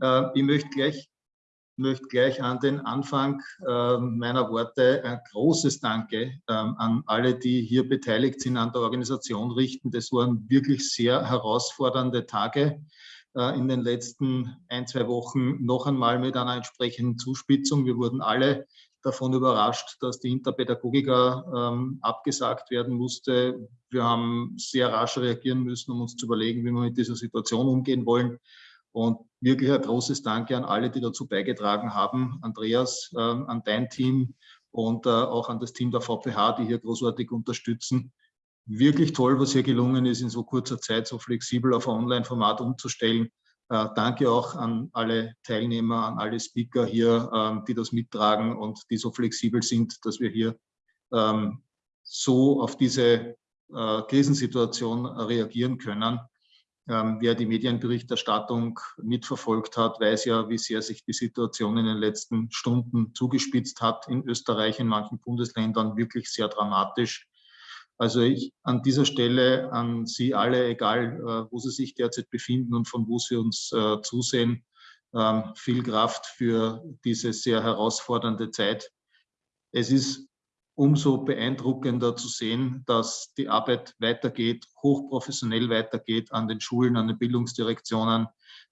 Äh, ich möchte gleich, möchte gleich an den Anfang äh, meiner Worte ein großes Danke ähm, an alle, die hier beteiligt sind an der Organisation richten. Das waren wirklich sehr herausfordernde Tage in den letzten ein, zwei Wochen noch einmal mit einer entsprechenden Zuspitzung. Wir wurden alle davon überrascht, dass die Interpädagogika ähm, abgesagt werden musste. Wir haben sehr rasch reagieren müssen, um uns zu überlegen, wie wir mit dieser Situation umgehen wollen. Und wirklich ein großes Danke an alle, die dazu beigetragen haben. Andreas, äh, an dein Team und äh, auch an das Team der VPH, die hier großartig unterstützen. Wirklich toll, was hier gelungen ist, in so kurzer Zeit so flexibel auf ein Online-Format umzustellen. Äh, danke auch an alle Teilnehmer, an alle Speaker hier, ähm, die das mittragen und die so flexibel sind, dass wir hier ähm, so auf diese äh, Krisensituation reagieren können. Ähm, wer die Medienberichterstattung mitverfolgt hat, weiß ja, wie sehr sich die Situation in den letzten Stunden zugespitzt hat in Österreich, in manchen Bundesländern wirklich sehr dramatisch. Also ich an dieser Stelle an Sie alle, egal äh, wo Sie sich derzeit befinden und von wo Sie uns äh, zusehen, ähm, viel Kraft für diese sehr herausfordernde Zeit. Es ist umso beeindruckender zu sehen, dass die Arbeit weitergeht, hochprofessionell weitergeht an den Schulen, an den Bildungsdirektionen,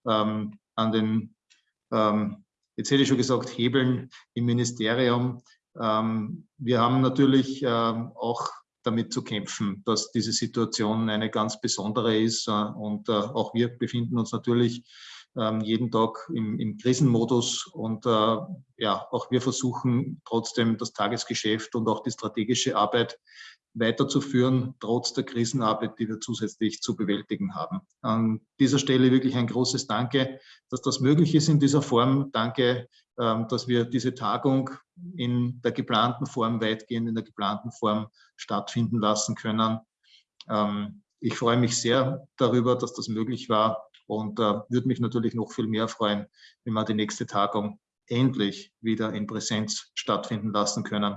ähm, an den, ähm, jetzt hätte ich schon gesagt, Hebeln im Ministerium. Ähm, wir haben natürlich ähm, auch damit zu kämpfen, dass diese Situation eine ganz besondere ist. Äh, und äh, auch wir befinden uns natürlich jeden Tag im, im Krisenmodus. Und äh, ja, auch wir versuchen trotzdem das Tagesgeschäft und auch die strategische Arbeit weiterzuführen, trotz der Krisenarbeit, die wir zusätzlich zu bewältigen haben. An dieser Stelle wirklich ein großes Danke, dass das möglich ist in dieser Form. Danke, ähm, dass wir diese Tagung in der geplanten Form, weitgehend in der geplanten Form stattfinden lassen können. Ähm, ich freue mich sehr darüber, dass das möglich war und äh, würde mich natürlich noch viel mehr freuen, wenn wir die nächste Tagung endlich wieder in Präsenz stattfinden lassen können.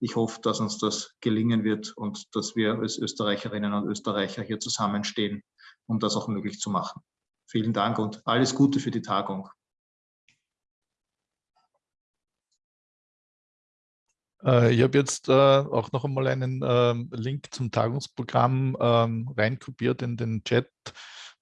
Ich hoffe, dass uns das gelingen wird und dass wir als Österreicherinnen und Österreicher hier zusammenstehen, um das auch möglich zu machen. Vielen Dank und alles Gute für die Tagung. Äh, ich habe jetzt äh, auch noch einmal einen äh, Link zum Tagungsprogramm ähm, reinkopiert in den Chat.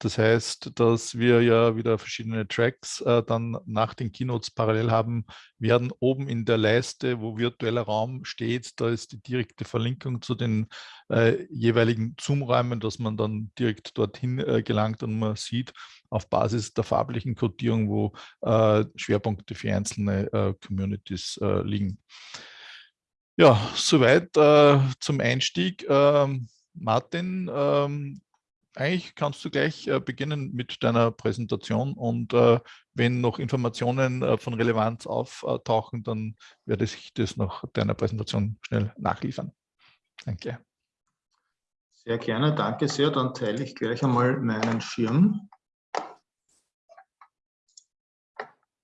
Das heißt, dass wir ja wieder verschiedene Tracks äh, dann nach den Keynotes parallel haben werden. Oben in der Leiste, wo virtueller Raum steht, da ist die direkte Verlinkung zu den äh, jeweiligen Zoom-Räumen, dass man dann direkt dorthin äh, gelangt und man sieht auf Basis der farblichen Codierung, wo äh, Schwerpunkte für einzelne äh, Communities äh, liegen. Ja, soweit zum Einstieg. Ähm, Martin, ähm, eigentlich kannst du gleich äh, beginnen mit deiner Präsentation und äh, wenn noch Informationen äh, von Relevanz auftauchen, dann werde ich das nach deiner Präsentation schnell nachliefern. Danke. Sehr gerne, danke sehr. Dann teile ich gleich einmal meinen Schirm.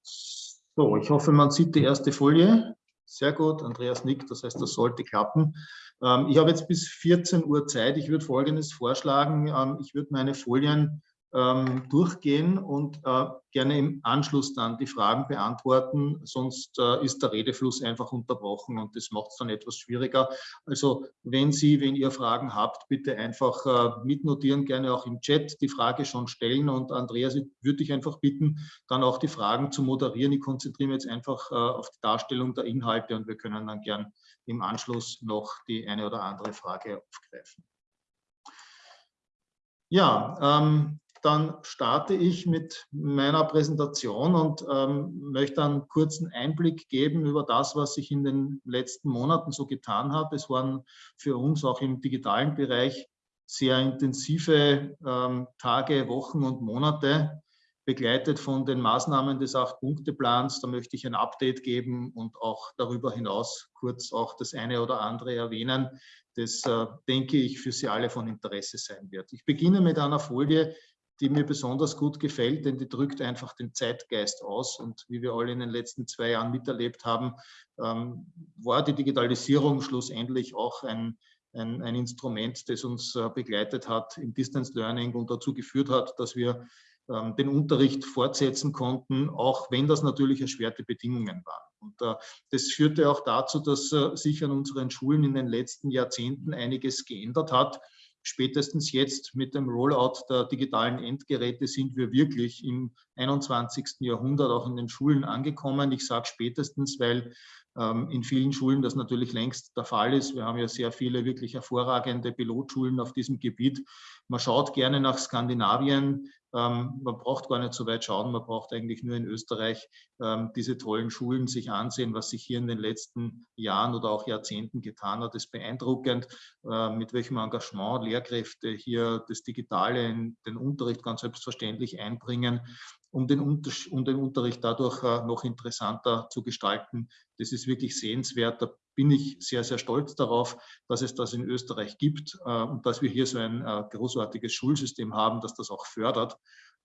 So, ich hoffe, man sieht die erste Folie. Sehr gut, Andreas nickt, das heißt, das sollte klappen. Ähm, ich habe jetzt bis 14 Uhr Zeit. Ich würde Folgendes vorschlagen. Ähm, ich würde meine Folien ähm, durchgehen und äh, gerne im Anschluss dann die Fragen beantworten. Sonst äh, ist der Redefluss einfach unterbrochen und das macht es dann etwas schwieriger. Also wenn Sie, wenn ihr Fragen habt, bitte einfach äh, mitnotieren, gerne auch im Chat die Frage schon stellen. Und Andreas, würde ich einfach bitten, dann auch die Fragen zu moderieren. Ich konzentriere mich jetzt einfach auf die Darstellung der Inhalte und wir können dann gern im Anschluss noch die eine oder andere Frage aufgreifen. Ja, ähm, dann starte ich mit meiner Präsentation und ähm, möchte einen kurzen Einblick geben über das, was sich in den letzten Monaten so getan hat. Es waren für uns auch im digitalen Bereich sehr intensive ähm, Tage, Wochen und Monate, begleitet von den Maßnahmen des Acht-Punkte-Plans. Da möchte ich ein Update geben und auch darüber hinaus kurz auch das eine oder andere erwähnen, das, äh, denke ich, für Sie alle von Interesse sein wird. Ich beginne mit einer Folie, die mir besonders gut gefällt, denn die drückt einfach den Zeitgeist aus. Und wie wir alle in den letzten zwei Jahren miterlebt haben, ähm, war die Digitalisierung schlussendlich auch ein, ein, ein Instrument, das uns äh, begleitet hat im Distance Learning und dazu geführt hat, dass wir ähm, den Unterricht fortsetzen konnten, auch wenn das natürlich erschwerte Bedingungen waren. Und äh, das führte auch dazu, dass äh, sich an unseren Schulen in den letzten Jahrzehnten einiges geändert hat. Spätestens jetzt mit dem Rollout der digitalen Endgeräte sind wir wirklich im 21. Jahrhundert auch in den Schulen angekommen. Ich sage spätestens, weil ähm, in vielen Schulen das natürlich längst der Fall ist. Wir haben ja sehr viele wirklich hervorragende Pilotschulen auf diesem Gebiet. Man schaut gerne nach Skandinavien. Ähm, man braucht gar nicht so weit schauen. Man braucht eigentlich nur in Österreich ähm, diese tollen Schulen sich ansehen, was sich hier in den letzten Jahren oder auch Jahrzehnten getan hat. Ist beeindruckend, mit welchem Engagement Lehrkräfte hier das Digitale in den Unterricht ganz selbstverständlich einbringen um den, um den Unterricht dadurch äh, noch interessanter zu gestalten. Das ist wirklich sehenswert. Bin ich sehr, sehr stolz darauf, dass es das in Österreich gibt äh, und dass wir hier so ein äh, großartiges Schulsystem haben, das das auch fördert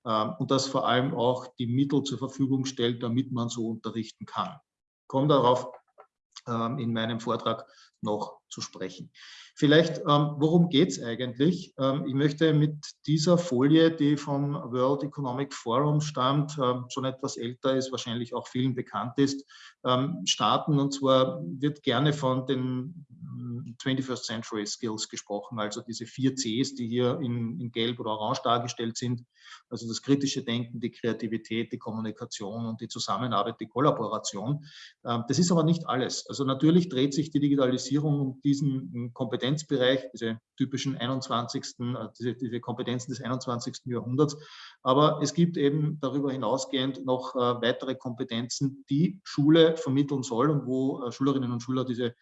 ähm, und das vor allem auch die Mittel zur Verfügung stellt, damit man so unterrichten kann. Ich komme darauf ähm, in meinem Vortrag noch zu sprechen. Vielleicht, ähm, worum geht es eigentlich? Ähm, ich möchte mit dieser Folie, die vom World Economic Forum stammt, ähm, schon etwas älter ist, wahrscheinlich auch vielen bekannt ist, ähm, starten. Und zwar wird gerne von den 21st hm, Century Skills gesprochen, also diese vier Cs, die hier in, in Gelb oder Orange dargestellt sind. Also das kritische Denken, die Kreativität, die Kommunikation und die Zusammenarbeit, die Kollaboration. Ähm, das ist aber nicht alles. Also natürlich dreht sich die Digitalisierung um diesen Kompetenzbereich, diese typischen 21., äh, diese, diese Kompetenzen des 21. Jahrhunderts. Aber es gibt eben darüber hinausgehend noch äh, weitere Kompetenzen, die Schule vermitteln soll und wo äh, Schülerinnen und Schüler diese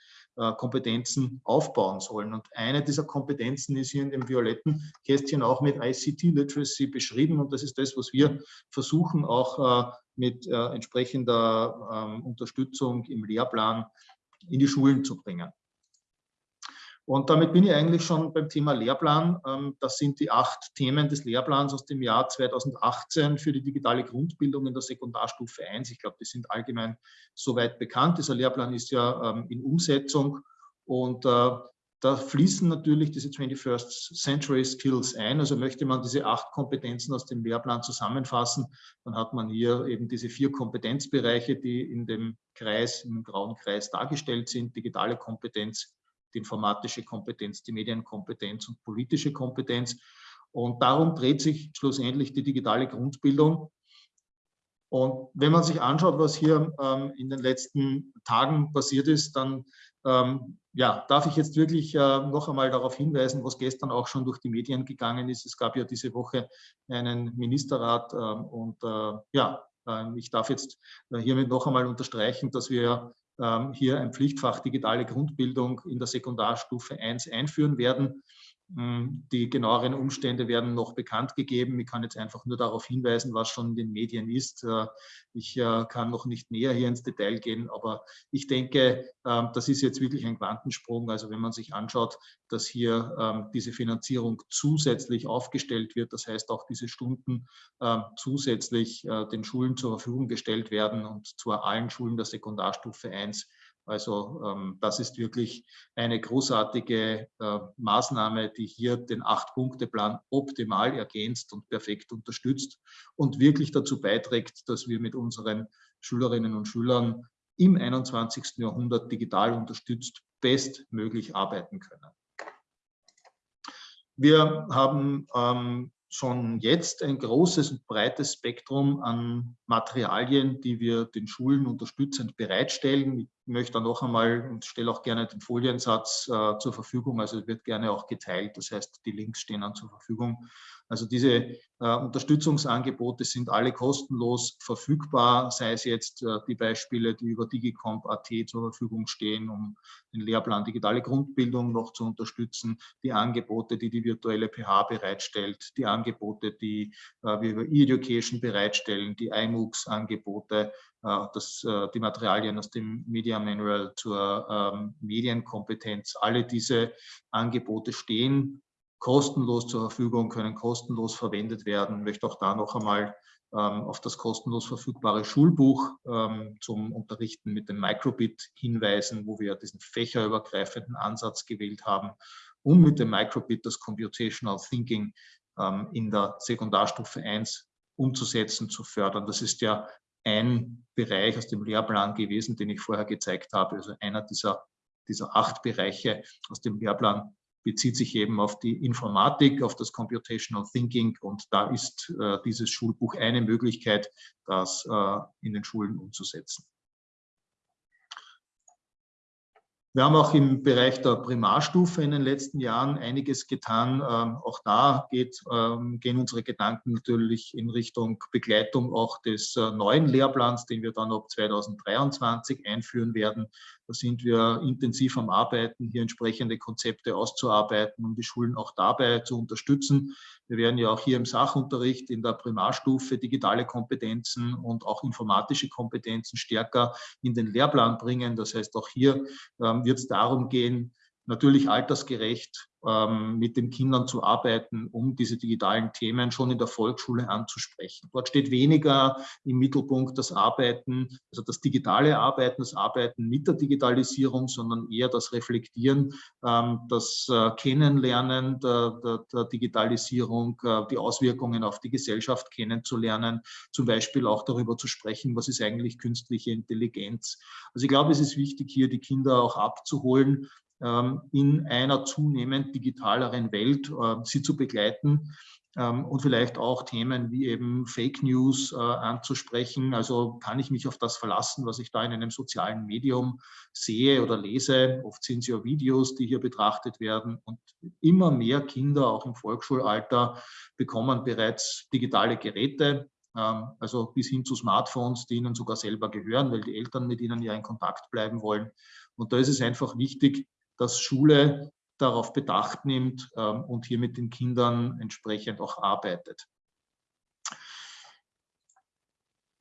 Kompetenzen aufbauen sollen. Und eine dieser Kompetenzen ist hier in dem violetten Kästchen auch mit ICT Literacy beschrieben. Und das ist das, was wir versuchen auch mit entsprechender ähm, Unterstützung im Lehrplan in die Schulen zu bringen. Und damit bin ich eigentlich schon beim Thema Lehrplan. Ähm, das sind die acht Themen des Lehrplans aus dem Jahr 2018 für die digitale Grundbildung in der Sekundarstufe 1. Ich glaube, die sind allgemein soweit bekannt. Dieser Lehrplan ist ja ähm, in Umsetzung und äh, da fließen natürlich diese 21st Century Skills ein. Also möchte man diese acht Kompetenzen aus dem Lehrplan zusammenfassen, dann hat man hier eben diese vier Kompetenzbereiche, die in dem Kreis, im grauen Kreis dargestellt sind. Digitale Kompetenz, die informatische Kompetenz, die Medienkompetenz und politische Kompetenz. Und darum dreht sich schlussendlich die digitale Grundbildung. Und wenn man sich anschaut, was hier ähm, in den letzten Tagen passiert ist, dann ähm, ja, darf ich jetzt wirklich äh, noch einmal darauf hinweisen, was gestern auch schon durch die Medien gegangen ist. Es gab ja diese Woche einen Ministerrat ähm, und äh, ja, äh, ich darf jetzt äh, hiermit noch einmal unterstreichen, dass wir hier ein Pflichtfach digitale Grundbildung in der Sekundarstufe 1 einführen werden. Hm, die genaueren Umstände werden noch bekannt gegeben. Ich kann jetzt einfach nur darauf hinweisen, was schon in den Medien ist. Äh, ich äh, kann noch nicht näher hier ins Detail gehen, aber ich denke, ähm, das ist jetzt wirklich ein Quantensprung. Also wenn man sich anschaut, dass hier ähm, diese Finanzierung zusätzlich aufgestellt wird, das heißt auch diese Stunden ähm, zusätzlich äh, den Schulen zur Verfügung gestellt werden und zwar allen Schulen der Sekundarstufe 1, also ähm, das ist wirklich eine großartige äh, Maßnahme, die hier den Acht-Punkte-Plan optimal ergänzt und perfekt unterstützt und wirklich dazu beiträgt, dass wir mit unseren Schülerinnen und Schülern im 21. Jahrhundert digital unterstützt bestmöglich arbeiten können. Wir haben ähm, schon jetzt ein großes und breites Spektrum an Materialien, die wir den Schulen unterstützend bereitstellen. Möchte da noch einmal und stelle auch gerne den Foliensatz äh, zur Verfügung, also wird gerne auch geteilt, das heißt, die Links stehen dann zur Verfügung. Also diese äh, Unterstützungsangebote sind alle kostenlos verfügbar, sei es jetzt äh, die Beispiele, die über digicomp.at zur Verfügung stehen, um den Lehrplan digitale Grundbildung noch zu unterstützen, die Angebote, die die virtuelle PH bereitstellt, die Angebote, die äh, wir über E-Education bereitstellen, die iMOOCs-Angebote, das, äh, die Materialien aus dem Media Manual zur ähm, Medienkompetenz. Alle diese Angebote stehen kostenlos zur Verfügung, können kostenlos verwendet werden. Ich möchte auch da noch einmal ähm, auf das kostenlos verfügbare Schulbuch ähm, zum Unterrichten mit dem Microbit hinweisen, wo wir diesen fächerübergreifenden Ansatz gewählt haben, um mit dem Microbit das Computational Thinking in der Sekundarstufe 1 umzusetzen, zu fördern. Das ist ja ein Bereich aus dem Lehrplan gewesen, den ich vorher gezeigt habe, also einer dieser, dieser acht Bereiche aus dem Lehrplan bezieht sich eben auf die Informatik, auf das Computational Thinking und da ist äh, dieses Schulbuch eine Möglichkeit, das äh, in den Schulen umzusetzen. Wir haben auch im Bereich der Primarstufe in den letzten Jahren einiges getan. Ähm, auch da geht, ähm, gehen unsere Gedanken natürlich in Richtung Begleitung auch des äh, neuen Lehrplans, den wir dann ab 2023 einführen werden. Da sind wir intensiv am Arbeiten, hier entsprechende Konzepte auszuarbeiten, um die Schulen auch dabei zu unterstützen. Wir werden ja auch hier im Sachunterricht in der Primarstufe digitale Kompetenzen und auch informatische Kompetenzen stärker in den Lehrplan bringen. Das heißt, auch hier ähm, wird es darum gehen, natürlich altersgerecht ähm, mit den Kindern zu arbeiten, um diese digitalen Themen schon in der Volksschule anzusprechen. Dort steht weniger im Mittelpunkt das Arbeiten, also das digitale Arbeiten, das Arbeiten mit der Digitalisierung, sondern eher das Reflektieren, ähm, das äh, Kennenlernen der, der, der Digitalisierung, äh, die Auswirkungen auf die Gesellschaft kennenzulernen, zum Beispiel auch darüber zu sprechen, was ist eigentlich künstliche Intelligenz. Also ich glaube, es ist wichtig, hier die Kinder auch abzuholen, in einer zunehmend digitaleren Welt äh, sie zu begleiten ähm, und vielleicht auch Themen wie eben Fake News äh, anzusprechen. Also kann ich mich auf das verlassen, was ich da in einem sozialen Medium sehe oder lese. Oft sind es ja Videos, die hier betrachtet werden und immer mehr Kinder, auch im Volksschulalter, bekommen bereits digitale Geräte, ähm, also bis hin zu Smartphones, die ihnen sogar selber gehören, weil die Eltern mit ihnen ja in Kontakt bleiben wollen. Und da ist es einfach wichtig, dass Schule darauf Bedacht nimmt ähm, und hier mit den Kindern entsprechend auch arbeitet.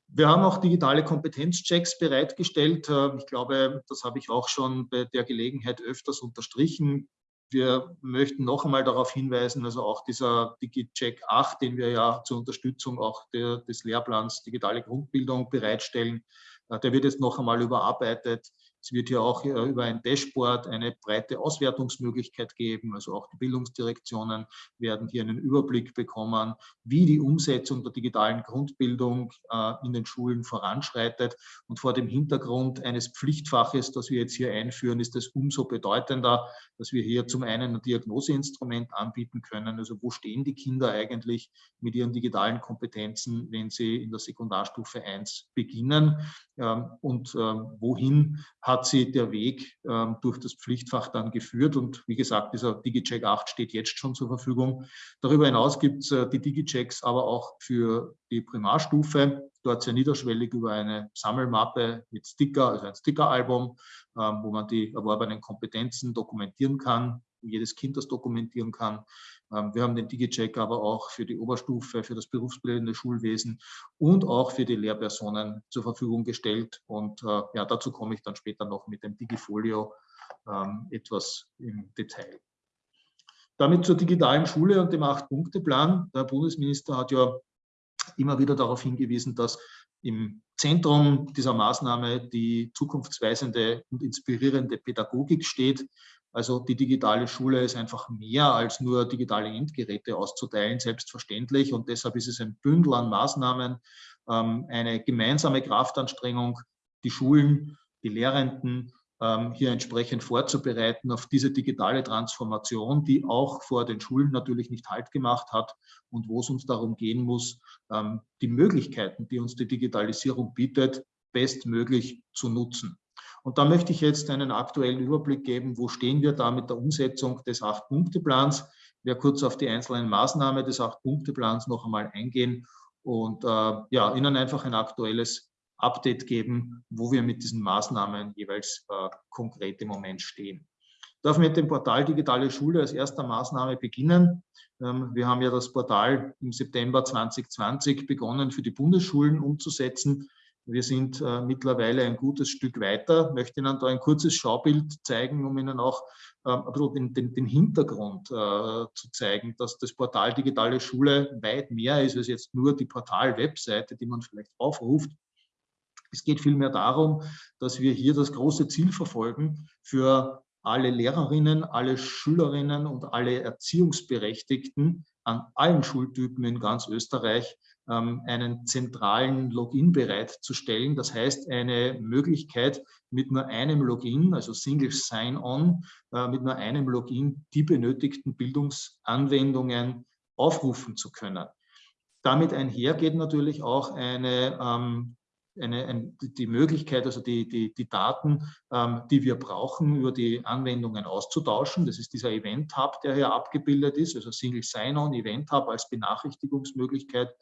Wir haben auch digitale Kompetenzchecks bereitgestellt. Ähm, ich glaube, das habe ich auch schon bei der Gelegenheit öfters unterstrichen. Wir möchten noch einmal darauf hinweisen, also auch dieser DigiCheck 8, den wir ja zur Unterstützung auch der, des Lehrplans Digitale Grundbildung bereitstellen, äh, der wird jetzt noch einmal überarbeitet. Es wird hier auch äh, über ein Dashboard eine breite Auswertungsmöglichkeit geben. Also auch die Bildungsdirektionen werden hier einen Überblick bekommen, wie die Umsetzung der digitalen Grundbildung äh, in den Schulen voranschreitet. Und vor dem Hintergrund eines Pflichtfaches, das wir jetzt hier einführen, ist es umso bedeutender, dass wir hier zum einen ein Diagnoseinstrument anbieten können. Also wo stehen die Kinder eigentlich mit ihren digitalen Kompetenzen, wenn sie in der Sekundarstufe 1 beginnen ähm, und ähm, wohin hat sie der Weg ähm, durch das Pflichtfach dann geführt. Und wie gesagt, dieser DigiCheck 8 steht jetzt schon zur Verfügung. Darüber hinaus gibt es äh, die DigiChecks aber auch für die Primarstufe. Dort sehr niederschwellig über eine Sammelmappe mit Sticker, also ein Stickeralbum, ähm, wo man die erworbenen Kompetenzen dokumentieren kann, jedes Kind das dokumentieren kann. Ähm, wir haben den DigiCheck aber auch für die Oberstufe, für das berufsbildende Schulwesen und auch für die Lehrpersonen zur Verfügung gestellt. Und äh, ja, dazu komme ich dann später noch mit dem Digifolio ähm, etwas im Detail. Damit zur digitalen Schule und dem Acht-Punkte-Plan. Der Bundesminister hat ja immer wieder darauf hingewiesen, dass im Zentrum dieser Maßnahme die zukunftsweisende und inspirierende Pädagogik steht. Also die digitale Schule ist einfach mehr als nur digitale Endgeräte auszuteilen, selbstverständlich. Und deshalb ist es ein Bündel an Maßnahmen, ähm, eine gemeinsame Kraftanstrengung, die Schulen, die Lehrenden ähm, hier entsprechend vorzubereiten auf diese digitale Transformation, die auch vor den Schulen natürlich nicht Halt gemacht hat und wo es uns darum gehen muss, ähm, die Möglichkeiten, die uns die Digitalisierung bietet, bestmöglich zu nutzen. Und da möchte ich jetzt einen aktuellen Überblick geben, wo stehen wir da mit der Umsetzung des Acht-Punkte-Plans. Ich werde kurz auf die einzelnen Maßnahmen des Acht-Punkte-Plans noch einmal eingehen und äh, ja, Ihnen einfach ein aktuelles Update geben, wo wir mit diesen Maßnahmen jeweils äh, konkret im Moment stehen. Ich darf mit dem Portal Digitale Schule als erster Maßnahme beginnen. Ähm, wir haben ja das Portal im September 2020 begonnen, für die Bundesschulen umzusetzen. Wir sind äh, mittlerweile ein gutes Stück weiter. Ich möchte Ihnen da ein kurzes Schaubild zeigen, um Ihnen auch äh, bisschen den, den, den Hintergrund äh, zu zeigen, dass das Portal Digitale Schule weit mehr ist als jetzt nur die Portal-Webseite, die man vielleicht aufruft. Es geht vielmehr darum, dass wir hier das große Ziel verfolgen, für alle Lehrerinnen, alle Schülerinnen und alle Erziehungsberechtigten an allen Schultypen in ganz Österreich einen zentralen Login bereitzustellen. Das heißt, eine Möglichkeit, mit nur einem Login, also Single Sign-On, äh, mit nur einem Login die benötigten Bildungsanwendungen aufrufen zu können. Damit einhergeht natürlich auch eine ähm, eine, eine, die Möglichkeit, also die, die, die Daten, ähm, die wir brauchen, über die Anwendungen auszutauschen. Das ist dieser Event Hub, der hier abgebildet ist, also Single Sign-On, Event Hub als Benachrichtigungsmöglichkeit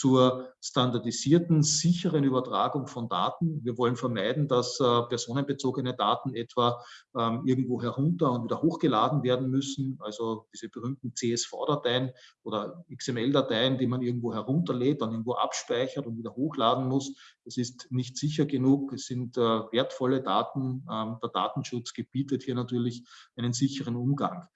zur standardisierten, sicheren Übertragung von Daten. Wir wollen vermeiden, dass äh, personenbezogene Daten etwa ähm, irgendwo herunter und wieder hochgeladen werden müssen. Also diese berühmten CSV-Dateien oder XML-Dateien, die man irgendwo herunterlädt, dann irgendwo abspeichert und wieder hochladen muss. Das ist nicht sicher genug. Es sind äh, wertvolle Daten. Ähm, der Datenschutz gebietet hier natürlich einen sicheren Umgang.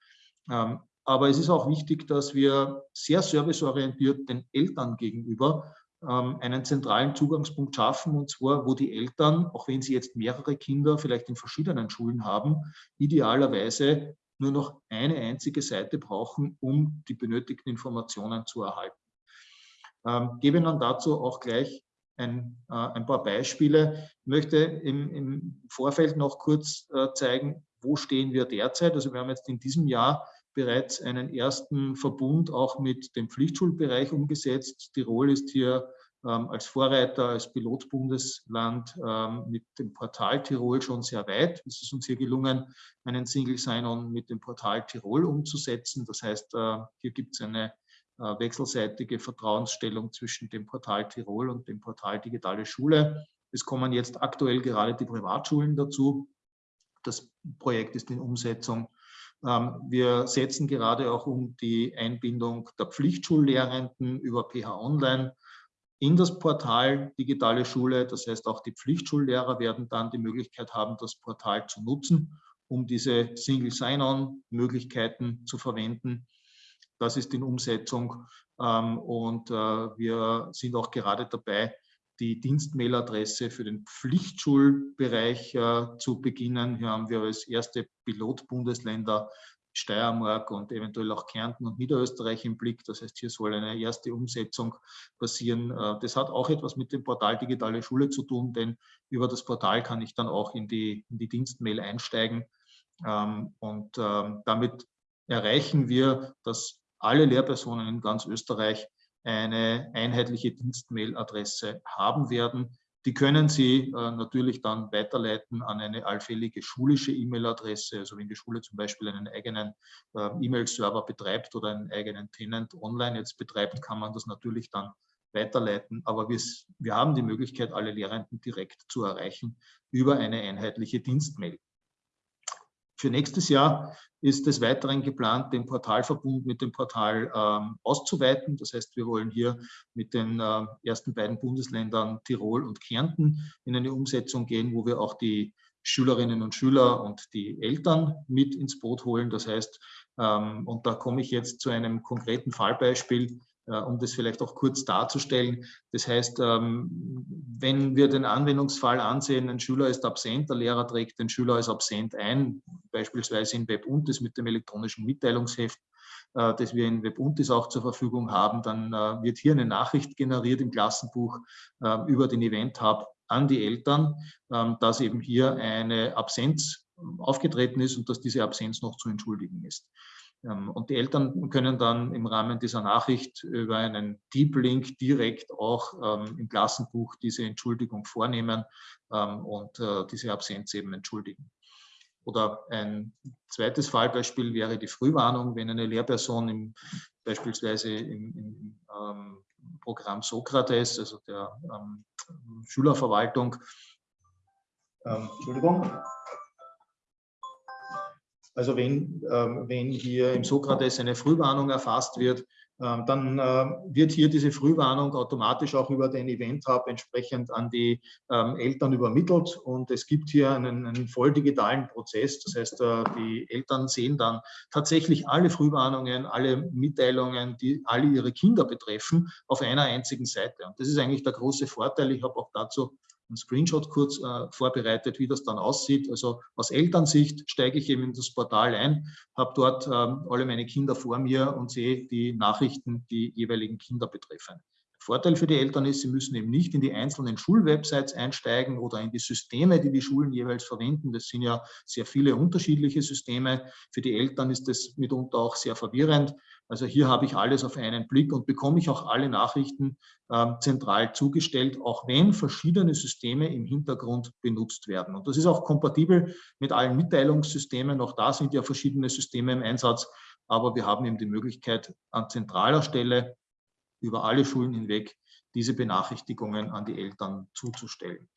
Ähm, aber es ist auch wichtig, dass wir sehr serviceorientiert den Eltern gegenüber ähm, einen zentralen Zugangspunkt schaffen, und zwar, wo die Eltern, auch wenn sie jetzt mehrere Kinder vielleicht in verschiedenen Schulen haben, idealerweise nur noch eine einzige Seite brauchen, um die benötigten Informationen zu erhalten. Ähm, gebe Ihnen dazu auch gleich ein, äh, ein paar Beispiele. Ich möchte im, im Vorfeld noch kurz äh, zeigen, wo stehen wir derzeit. Also wir haben jetzt in diesem Jahr bereits einen ersten Verbund auch mit dem Pflichtschulbereich umgesetzt. Tirol ist hier ähm, als Vorreiter, als Pilotbundesland ähm, mit dem Portal Tirol schon sehr weit. Es ist uns hier gelungen, einen Single Sign-On mit dem Portal Tirol umzusetzen. Das heißt, äh, hier gibt es eine äh, wechselseitige Vertrauensstellung zwischen dem Portal Tirol und dem Portal Digitale Schule. Es kommen jetzt aktuell gerade die Privatschulen dazu. Das Projekt ist in Umsetzung wir setzen gerade auch um die Einbindung der Pflichtschullehrenden über PH Online in das Portal Digitale Schule. Das heißt, auch die Pflichtschullehrer werden dann die Möglichkeit haben, das Portal zu nutzen, um diese Single Sign-On-Möglichkeiten zu verwenden. Das ist in Umsetzung ähm, und äh, wir sind auch gerade dabei, die Dienstmailadresse für den Pflichtschulbereich äh, zu beginnen. Hier haben wir als erste Pilotbundesländer Steiermark und eventuell auch Kärnten und Niederösterreich im Blick. Das heißt, hier soll eine erste Umsetzung passieren. Äh, das hat auch etwas mit dem Portal Digitale Schule zu tun, denn über das Portal kann ich dann auch in die, in die Dienstmail einsteigen. Ähm, und ähm, damit erreichen wir, dass alle Lehrpersonen in ganz Österreich eine einheitliche Dienstmailadresse haben werden. Die können Sie äh, natürlich dann weiterleiten an eine allfällige schulische E-Mail-Adresse. Also wenn die Schule zum Beispiel einen eigenen äh, E-Mail-Server betreibt oder einen eigenen Tenant online jetzt betreibt, kann man das natürlich dann weiterleiten. Aber wir, wir haben die Möglichkeit, alle Lehrenden direkt zu erreichen über eine einheitliche Dienstmail. Für nächstes Jahr ist des Weiteren geplant, den Portalverbund mit dem Portal ähm, auszuweiten. Das heißt, wir wollen hier mit den äh, ersten beiden Bundesländern Tirol und Kärnten in eine Umsetzung gehen, wo wir auch die Schülerinnen und Schüler und die Eltern mit ins Boot holen. Das heißt, ähm, und da komme ich jetzt zu einem konkreten Fallbeispiel, um das vielleicht auch kurz darzustellen. Das heißt, ähm, wenn wir den Anwendungsfall ansehen, ein Schüler ist absent, der Lehrer trägt den Schüler als absent ein, beispielsweise in WebUntis mit dem elektronischen Mitteilungsheft, äh, das wir in WebUntis auch zur Verfügung haben, dann äh, wird hier eine Nachricht generiert im Klassenbuch über den Event Hub an die Eltern, ähm, dass eben hier eine Absenz aufgetreten ist und dass diese Absenz noch zu entschuldigen ist. Ähm, und die Eltern können dann im Rahmen dieser Nachricht über einen Deep Link direkt auch ähm, im Klassenbuch diese Entschuldigung vornehmen ähm, und äh, diese Absenz eben entschuldigen. Oder ein zweites Fallbeispiel wäre die Frühwarnung, wenn eine Lehrperson im, beispielsweise im, im ähm, Programm Sokrates, also der Schülerverwaltung, Entschuldigung, also wenn, ähm, wenn hier im Sokrates eine Frühwarnung erfasst wird, ähm, dann äh, wird hier diese Frühwarnung automatisch auch über den Event Hub entsprechend an die ähm, Eltern übermittelt und es gibt hier einen, einen voll digitalen Prozess. Das heißt, äh, die Eltern sehen dann tatsächlich alle Frühwarnungen, alle Mitteilungen, die alle ihre Kinder betreffen, auf einer einzigen Seite. Und das ist eigentlich der große Vorteil. Ich habe auch dazu einen Screenshot kurz äh, vorbereitet, wie das dann aussieht. Also aus Elternsicht steige ich eben in das Portal ein, habe dort ähm, alle meine Kinder vor mir und sehe die Nachrichten, die jeweiligen Kinder betreffen. Vorteil für die Eltern ist, sie müssen eben nicht in die einzelnen Schulwebsites einsteigen oder in die Systeme, die die Schulen jeweils verwenden. Das sind ja sehr viele unterschiedliche Systeme. Für die Eltern ist das mitunter auch sehr verwirrend. Also hier habe ich alles auf einen Blick und bekomme ich auch alle Nachrichten äh, zentral zugestellt, auch wenn verschiedene Systeme im Hintergrund benutzt werden. Und das ist auch kompatibel mit allen Mitteilungssystemen. Auch da sind ja verschiedene Systeme im Einsatz. Aber wir haben eben die Möglichkeit, an zentraler Stelle über alle Schulen hinweg diese Benachrichtigungen an die Eltern zuzustellen.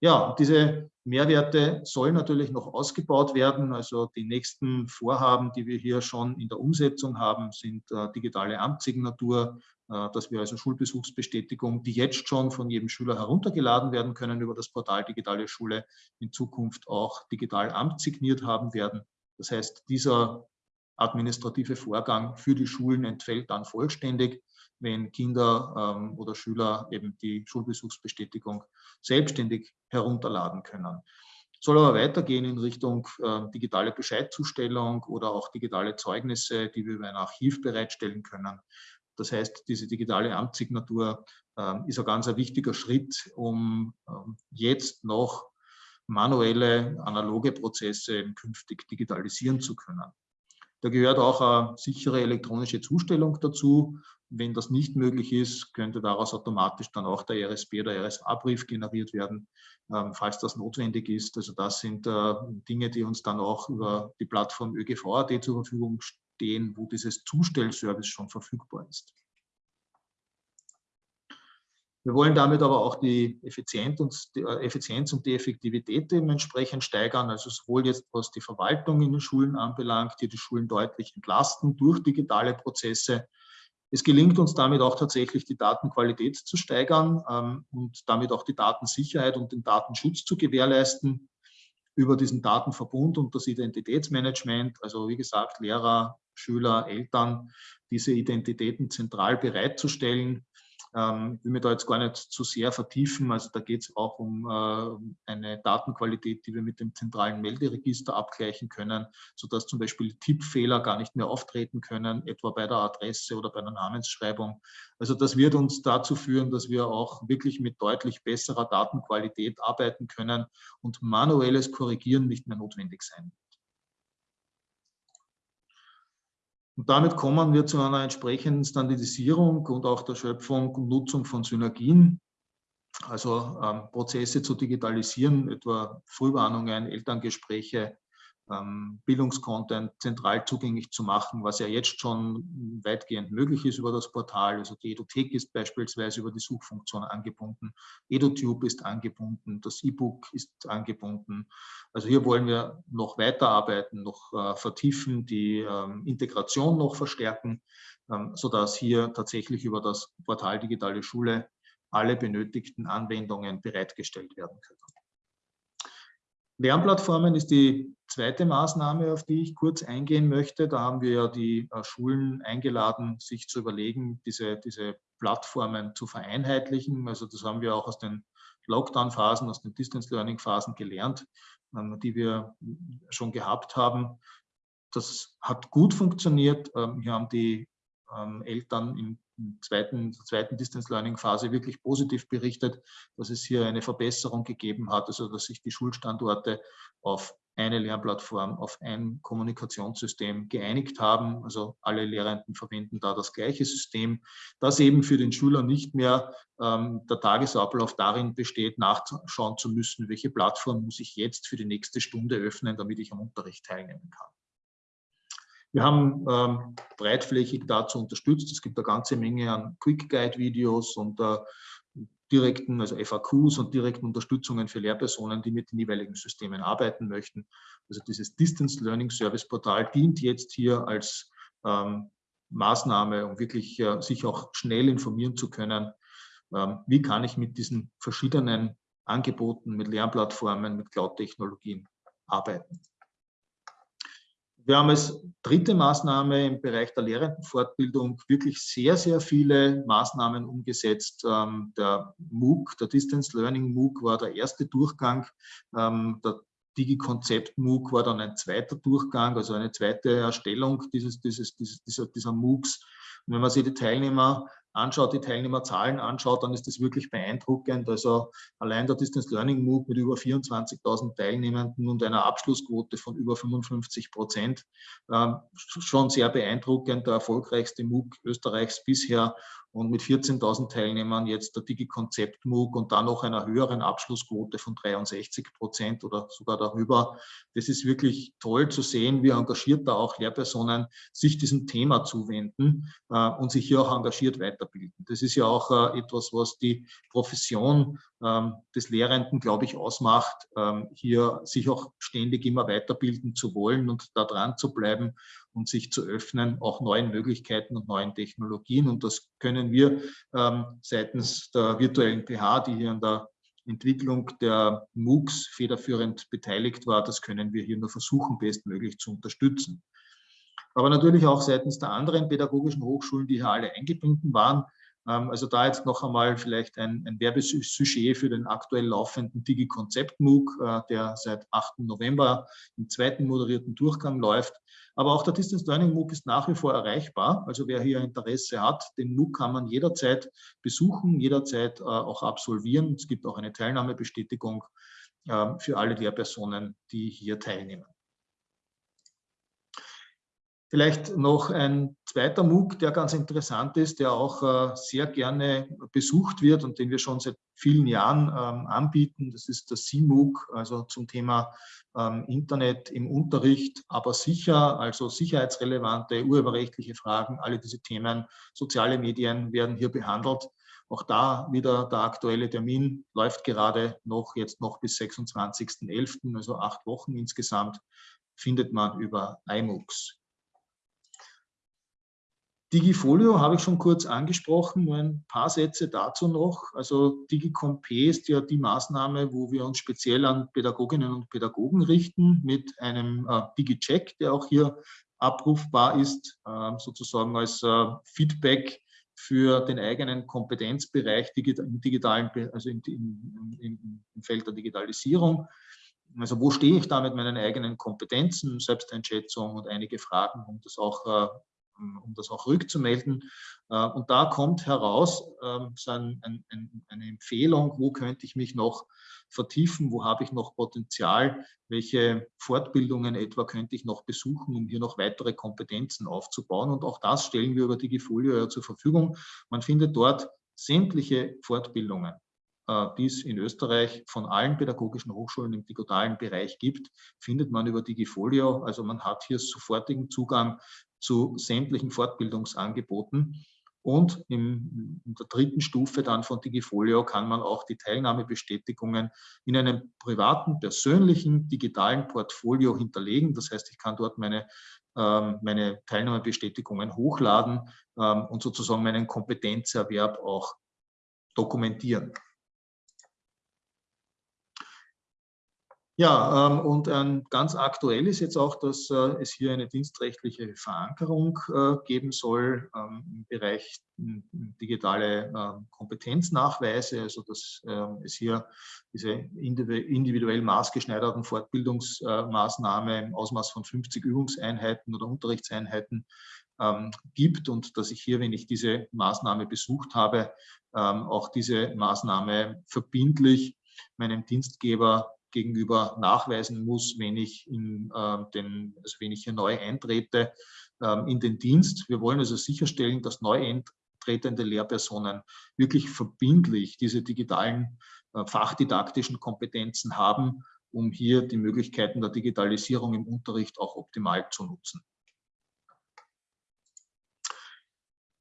Ja, diese Mehrwerte sollen natürlich noch ausgebaut werden. Also die nächsten Vorhaben, die wir hier schon in der Umsetzung haben, sind äh, digitale Amtssignatur, äh, dass wir also Schulbesuchsbestätigung, die jetzt schon von jedem Schüler heruntergeladen werden können über das Portal Digitale Schule, in Zukunft auch digital amtssigniert haben werden. Das heißt, dieser administrative Vorgang für die Schulen entfällt dann vollständig wenn Kinder ähm, oder Schüler eben die Schulbesuchsbestätigung selbstständig herunterladen können. Soll aber weitergehen in Richtung äh, digitale Bescheidzustellung oder auch digitale Zeugnisse, die wir über ein Archiv bereitstellen können. Das heißt, diese digitale Amtssignatur äh, ist ein ganz ein wichtiger Schritt, um äh, jetzt noch manuelle, analoge Prozesse künftig digitalisieren zu können. Da gehört auch eine sichere elektronische Zustellung dazu. Wenn das nicht möglich ist, könnte daraus automatisch dann auch der RSB oder RSA-Brief generiert werden, ähm, falls das notwendig ist. Also das sind äh, Dinge, die uns dann auch über die Plattform ÖGV.at zur Verfügung stehen, wo dieses Zustellservice schon verfügbar ist. Wir wollen damit aber auch die Effizienz und die, äh, Effizienz und die Effektivität dementsprechend steigern, also sowohl jetzt was die Verwaltung in den Schulen anbelangt, die die Schulen deutlich entlasten durch digitale Prozesse. Es gelingt uns damit auch tatsächlich, die Datenqualität zu steigern ähm, und damit auch die Datensicherheit und den Datenschutz zu gewährleisten über diesen Datenverbund und das Identitätsmanagement, also wie gesagt, Lehrer, Schüler, Eltern, diese Identitäten zentral bereitzustellen, ähm, ich will mich da jetzt gar nicht zu sehr vertiefen. Also da geht es auch um äh, eine Datenqualität, die wir mit dem zentralen Melderegister abgleichen können, sodass zum Beispiel Tippfehler gar nicht mehr auftreten können, etwa bei der Adresse oder bei der Namensschreibung. Also das wird uns dazu führen, dass wir auch wirklich mit deutlich besserer Datenqualität arbeiten können und manuelles Korrigieren nicht mehr notwendig sein wird. Und damit kommen wir zu einer entsprechenden Standardisierung und auch der Schöpfung und Nutzung von Synergien, also ähm, Prozesse zu digitalisieren, etwa Frühwarnungen, Elterngespräche, Bildungscontent zentral zugänglich zu machen, was ja jetzt schon weitgehend möglich ist über das Portal. Also die Edothek ist beispielsweise über die Suchfunktion angebunden, EduTube ist angebunden, das E-Book ist angebunden. Also hier wollen wir noch weiterarbeiten, noch äh, vertiefen, die ähm, Integration noch verstärken, ähm, sodass hier tatsächlich über das Portal Digitale Schule alle benötigten Anwendungen bereitgestellt werden können. Lernplattformen ist die zweite Maßnahme, auf die ich kurz eingehen möchte. Da haben wir ja die äh, Schulen eingeladen, sich zu überlegen, diese, diese Plattformen zu vereinheitlichen. Also das haben wir auch aus den Lockdown-Phasen, aus den Distance-Learning-Phasen gelernt, ähm, die wir schon gehabt haben. Das hat gut funktioniert. Ähm, hier haben die ähm, Eltern in zweiten, zweiten Distance Learning Phase wirklich positiv berichtet, dass es hier eine Verbesserung gegeben hat, also dass sich die Schulstandorte auf eine Lernplattform, auf ein Kommunikationssystem geeinigt haben. Also alle Lehrenden verwenden da das gleiche System, das eben für den Schüler nicht mehr ähm, der Tagesablauf darin besteht, nachschauen zu müssen, welche Plattform muss ich jetzt für die nächste Stunde öffnen, damit ich am Unterricht teilnehmen kann. Wir haben ähm, breitflächig dazu unterstützt. Es gibt eine ganze Menge an Quick Guide Videos und äh, direkten, also FAQs und direkten Unterstützungen für Lehrpersonen, die mit den jeweiligen Systemen arbeiten möchten. Also dieses Distance Learning Service Portal dient jetzt hier als ähm, Maßnahme, um wirklich äh, sich auch schnell informieren zu können, ähm, wie kann ich mit diesen verschiedenen Angeboten, mit Lernplattformen, mit Cloud-Technologien arbeiten. Wir haben als dritte Maßnahme im Bereich der Lehrendenfortbildung wirklich sehr, sehr viele Maßnahmen umgesetzt. Ähm, der MOOC, der Distance Learning MOOC war der erste Durchgang. Ähm, der Digi-Konzept MOOC war dann ein zweiter Durchgang, also eine zweite Erstellung dieses, dieses, dieses, dieser, dieser MOOCs. Und wenn man sich die Teilnehmer anschaut, die Teilnehmerzahlen anschaut, dann ist das wirklich beeindruckend. Also allein der Distance Learning MOOC mit über 24.000 Teilnehmenden und einer Abschlussquote von über 55 Prozent, äh, schon sehr beeindruckend, der erfolgreichste MOOC Österreichs bisher und mit 14.000 Teilnehmern jetzt der Digi-Konzept MOOC und dann noch einer höheren Abschlussquote von 63 Prozent oder sogar darüber. Das ist wirklich toll zu sehen, wie engagiert da auch Lehrpersonen sich diesem Thema zuwenden äh, und sich hier auch engagiert weiterbilden. Das ist ja auch äh, etwas, was die Profession ähm, des Lehrenden, glaube ich, ausmacht, ähm, hier sich auch ständig immer weiterbilden zu wollen und da dran zu bleiben und sich zu öffnen, auch neuen Möglichkeiten und neuen Technologien. Und das können wir ähm, seitens der virtuellen PH, die hier an der Entwicklung der MOOCs federführend beteiligt war, das können wir hier nur versuchen, bestmöglich zu unterstützen. Aber natürlich auch seitens der anderen pädagogischen Hochschulen, die hier alle eingebunden waren, ähm, also da jetzt noch einmal vielleicht ein, ein Werbesujet für den aktuell laufenden Digi-Konzept-MOOC, äh, der seit 8. November im zweiten moderierten Durchgang läuft. Aber auch der Distance Learning MOOC ist nach wie vor erreichbar. Also wer hier Interesse hat, den MOOC kann man jederzeit besuchen, jederzeit äh, auch absolvieren. Es gibt auch eine Teilnahmebestätigung äh, für alle Lehrpersonen, die hier teilnehmen. Vielleicht noch ein zweiter MOOC, der ganz interessant ist, der auch äh, sehr gerne besucht wird und den wir schon seit vielen Jahren ähm, anbieten. Das ist der CMOOC, also zum Thema ähm, Internet im Unterricht, aber sicher, also sicherheitsrelevante, urheberrechtliche Fragen, alle diese Themen, soziale Medien werden hier behandelt. Auch da wieder der aktuelle Termin läuft gerade noch, jetzt noch bis 26.11., also acht Wochen insgesamt, findet man über iMOOCs. Digifolio habe ich schon kurz angesprochen, nur ein paar Sätze dazu noch. Also DigiComp ist ja die Maßnahme, wo wir uns speziell an Pädagoginnen und Pädagogen richten mit einem äh, DigiCheck, der auch hier abrufbar ist, äh, sozusagen als äh, Feedback für den eigenen Kompetenzbereich im digitalen, also im, im, im, im Feld der Digitalisierung. Also wo stehe ich da mit meinen eigenen Kompetenzen, Selbsteinschätzung und einige Fragen, um das auch äh, um das auch rückzumelden. Äh, und da kommt heraus ähm, so ein, ein, eine Empfehlung, wo könnte ich mich noch vertiefen, wo habe ich noch Potenzial, welche Fortbildungen etwa könnte ich noch besuchen, um hier noch weitere Kompetenzen aufzubauen. Und auch das stellen wir über Digifolio ja zur Verfügung. Man findet dort sämtliche Fortbildungen, äh, die es in Österreich von allen pädagogischen Hochschulen im digitalen Bereich gibt, findet man über Digifolio. Also man hat hier sofortigen Zugang zu sämtlichen Fortbildungsangeboten. Und in, der dritten Stufe dann von Digifolio kann man auch die Teilnahmebestätigungen in einem privaten, persönlichen, digitalen Portfolio hinterlegen. Das heißt, ich kann dort meine, ähm, meine Teilnahmebestätigungen hochladen ähm, und sozusagen meinen Kompetenzerwerb auch dokumentieren. Ja, ähm, und ähm, ganz aktuell ist jetzt auch, dass äh, es hier eine dienstrechtliche Verankerung äh, geben soll ähm, im Bereich digitale Kompetenznachweise, also dass es hier diese individuell maßgeschneiderten Fortbildungsmaßnahmen im Ausmaß von 50 Übungseinheiten oder Unterrichtseinheiten gibt und dass ich hier, wenn ich diese Maßnahme besucht habe, auch diese Maßnahme verbindlich meinem Dienstgeber gegenüber nachweisen muss, wenn ich, in, äh, den, also wenn ich hier neu eintrete äh, in den Dienst. Wir wollen also sicherstellen, dass neu eintretende Lehrpersonen wirklich verbindlich diese digitalen äh, fachdidaktischen Kompetenzen haben, um hier die Möglichkeiten der Digitalisierung im Unterricht auch optimal zu nutzen.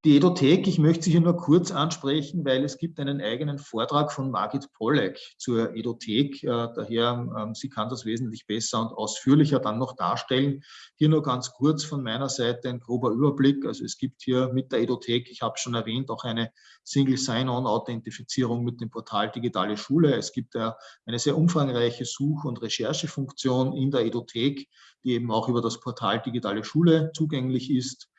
Die Edothek, ich möchte sie hier nur kurz ansprechen, weil es gibt einen eigenen Vortrag von Margit Pollack zur Edothek. Äh, daher, ähm, sie kann das wesentlich besser und ausführlicher dann noch darstellen. Hier nur ganz kurz von meiner Seite ein grober Überblick. Also es gibt hier mit der Edothek, ich habe schon erwähnt, auch eine Single Sign-On-Authentifizierung mit dem Portal Digitale Schule. Es gibt eine sehr umfangreiche Such- und Recherchefunktion in der Edothek, die eben auch über das Portal Digitale Schule zugänglich ist.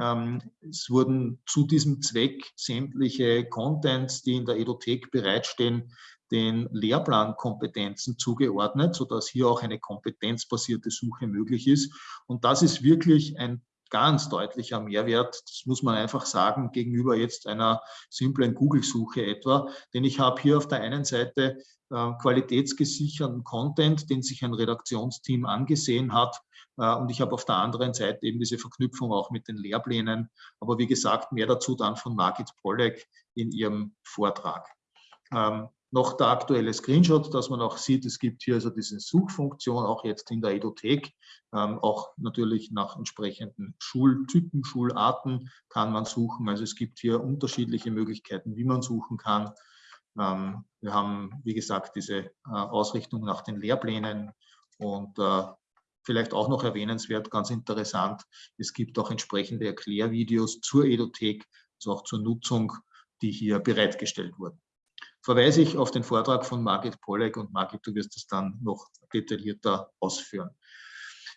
Ähm, es wurden zu diesem Zweck sämtliche Contents, die in der Edothek bereitstehen, den Lehrplankompetenzen zugeordnet, sodass hier auch eine kompetenzbasierte Suche möglich ist. Und das ist wirklich ein ganz deutlicher Mehrwert, das muss man einfach sagen, gegenüber jetzt einer simplen Google-Suche etwa. Denn ich habe hier auf der einen Seite äh, qualitätsgesicherten Content, den sich ein Redaktionsteam angesehen hat. Äh, und ich habe auf der anderen Seite eben diese Verknüpfung auch mit den Lehrplänen. Aber wie gesagt, mehr dazu dann von Margit Pollack in ihrem Vortrag. Ähm, noch der aktuelle Screenshot, dass man auch sieht, es gibt hier also diese Suchfunktion, auch jetzt in der Edothek, ähm, auch natürlich nach entsprechenden Schultypen, Schularten kann man suchen. Also es gibt hier unterschiedliche Möglichkeiten, wie man suchen kann. Ähm, wir haben, wie gesagt, diese äh, Ausrichtung nach den Lehrplänen und äh, vielleicht auch noch erwähnenswert, ganz interessant, es gibt auch entsprechende Erklärvideos zur Edothek, also auch zur Nutzung, die hier bereitgestellt wurden verweise ich auf den Vortrag von Margit Pollack und Margit, du wirst es dann noch detaillierter ausführen.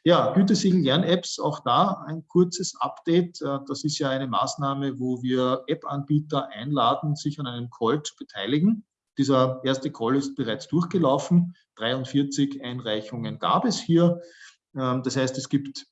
Ja, Gütesiegel Lern-Apps, auch da ein kurzes Update. Äh, das ist ja eine Maßnahme, wo wir App-Anbieter einladen, sich an einem Call zu beteiligen. Dieser erste Call ist bereits durchgelaufen. 43 Einreichungen gab es hier. Ähm, das heißt, es gibt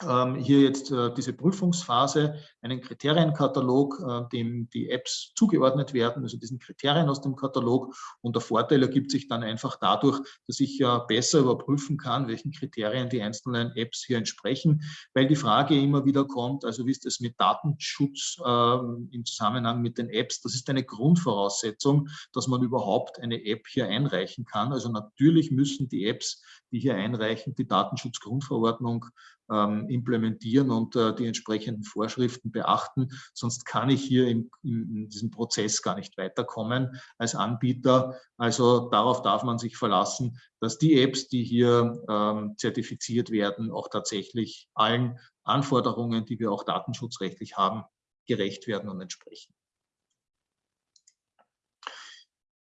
hier jetzt äh, diese Prüfungsphase, einen Kriterienkatalog, äh, dem die Apps zugeordnet werden, also diesen Kriterien aus dem Katalog. Und der Vorteil ergibt sich dann einfach dadurch, dass ich ja besser überprüfen kann, welchen Kriterien die einzelnen Apps hier entsprechen, weil die Frage immer wieder kommt, also wie ist es mit Datenschutz äh, im Zusammenhang mit den Apps? Das ist eine Grundvoraussetzung, dass man überhaupt eine App hier einreichen kann. Also natürlich müssen die Apps, die hier einreichen, die Datenschutzgrundverordnung ähm, implementieren und äh, die entsprechenden Vorschriften beachten. Sonst kann ich hier in, in, diesem Prozess gar nicht weiterkommen als Anbieter. Also darauf darf man sich verlassen, dass die Apps, die hier ähm, zertifiziert werden, auch tatsächlich allen Anforderungen, die wir auch datenschutzrechtlich haben, gerecht werden und entsprechen.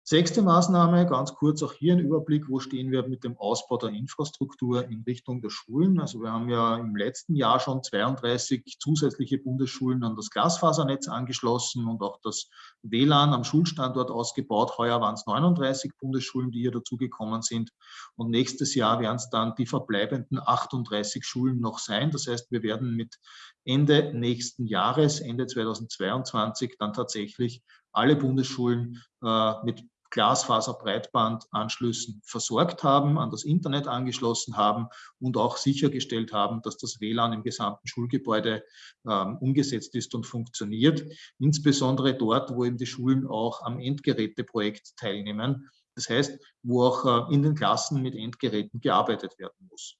Sechste Maßnahme, ganz kurz auch hier ein Überblick, wo stehen wir mit dem Ausbau der Infrastruktur in Richtung der Schulen. Also wir haben ja im letzten Jahr schon 32 zusätzliche Bundesschulen an das Glasfasernetz angeschlossen und auch das WLAN am Schulstandort ausgebaut. Heuer waren es 39 Bundesschulen, die hier dazugekommen sind. Und nächstes Jahr werden es dann die verbleibenden 38 Schulen noch sein. Das heißt, wir werden mit Ende nächsten Jahres, Ende 2022, dann tatsächlich alle Bundesschulen äh, mit Glasfaserbreitbandanschlüssen versorgt haben, an das Internet angeschlossen haben und auch sichergestellt haben, dass das WLAN im gesamten Schulgebäude ähm, umgesetzt ist und funktioniert. Insbesondere dort, wo eben die Schulen auch am Endgeräteprojekt teilnehmen. Das heißt, wo auch äh, in den Klassen mit Endgeräten gearbeitet werden muss.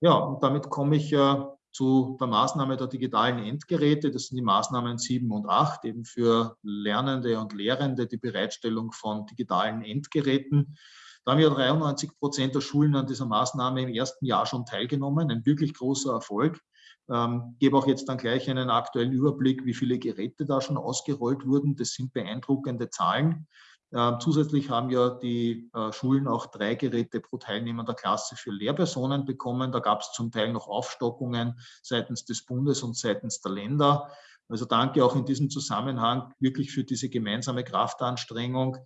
Ja, und damit komme ich äh, zu der Maßnahme der digitalen Endgeräte. Das sind die Maßnahmen 7 und 8, eben für Lernende und Lehrende die Bereitstellung von digitalen Endgeräten. Da haben ja 93 Prozent der Schulen an dieser Maßnahme im ersten Jahr schon teilgenommen, ein wirklich großer Erfolg. Ähm, gebe auch jetzt dann gleich einen aktuellen Überblick, wie viele Geräte da schon ausgerollt wurden. Das sind beeindruckende Zahlen. Ähm, zusätzlich haben ja die äh, Schulen auch drei Geräte pro Teilnehmer der Klasse für Lehrpersonen bekommen. Da gab es zum Teil noch Aufstockungen seitens des Bundes und seitens der Länder. Also danke auch in diesem Zusammenhang wirklich für diese gemeinsame Kraftanstrengung.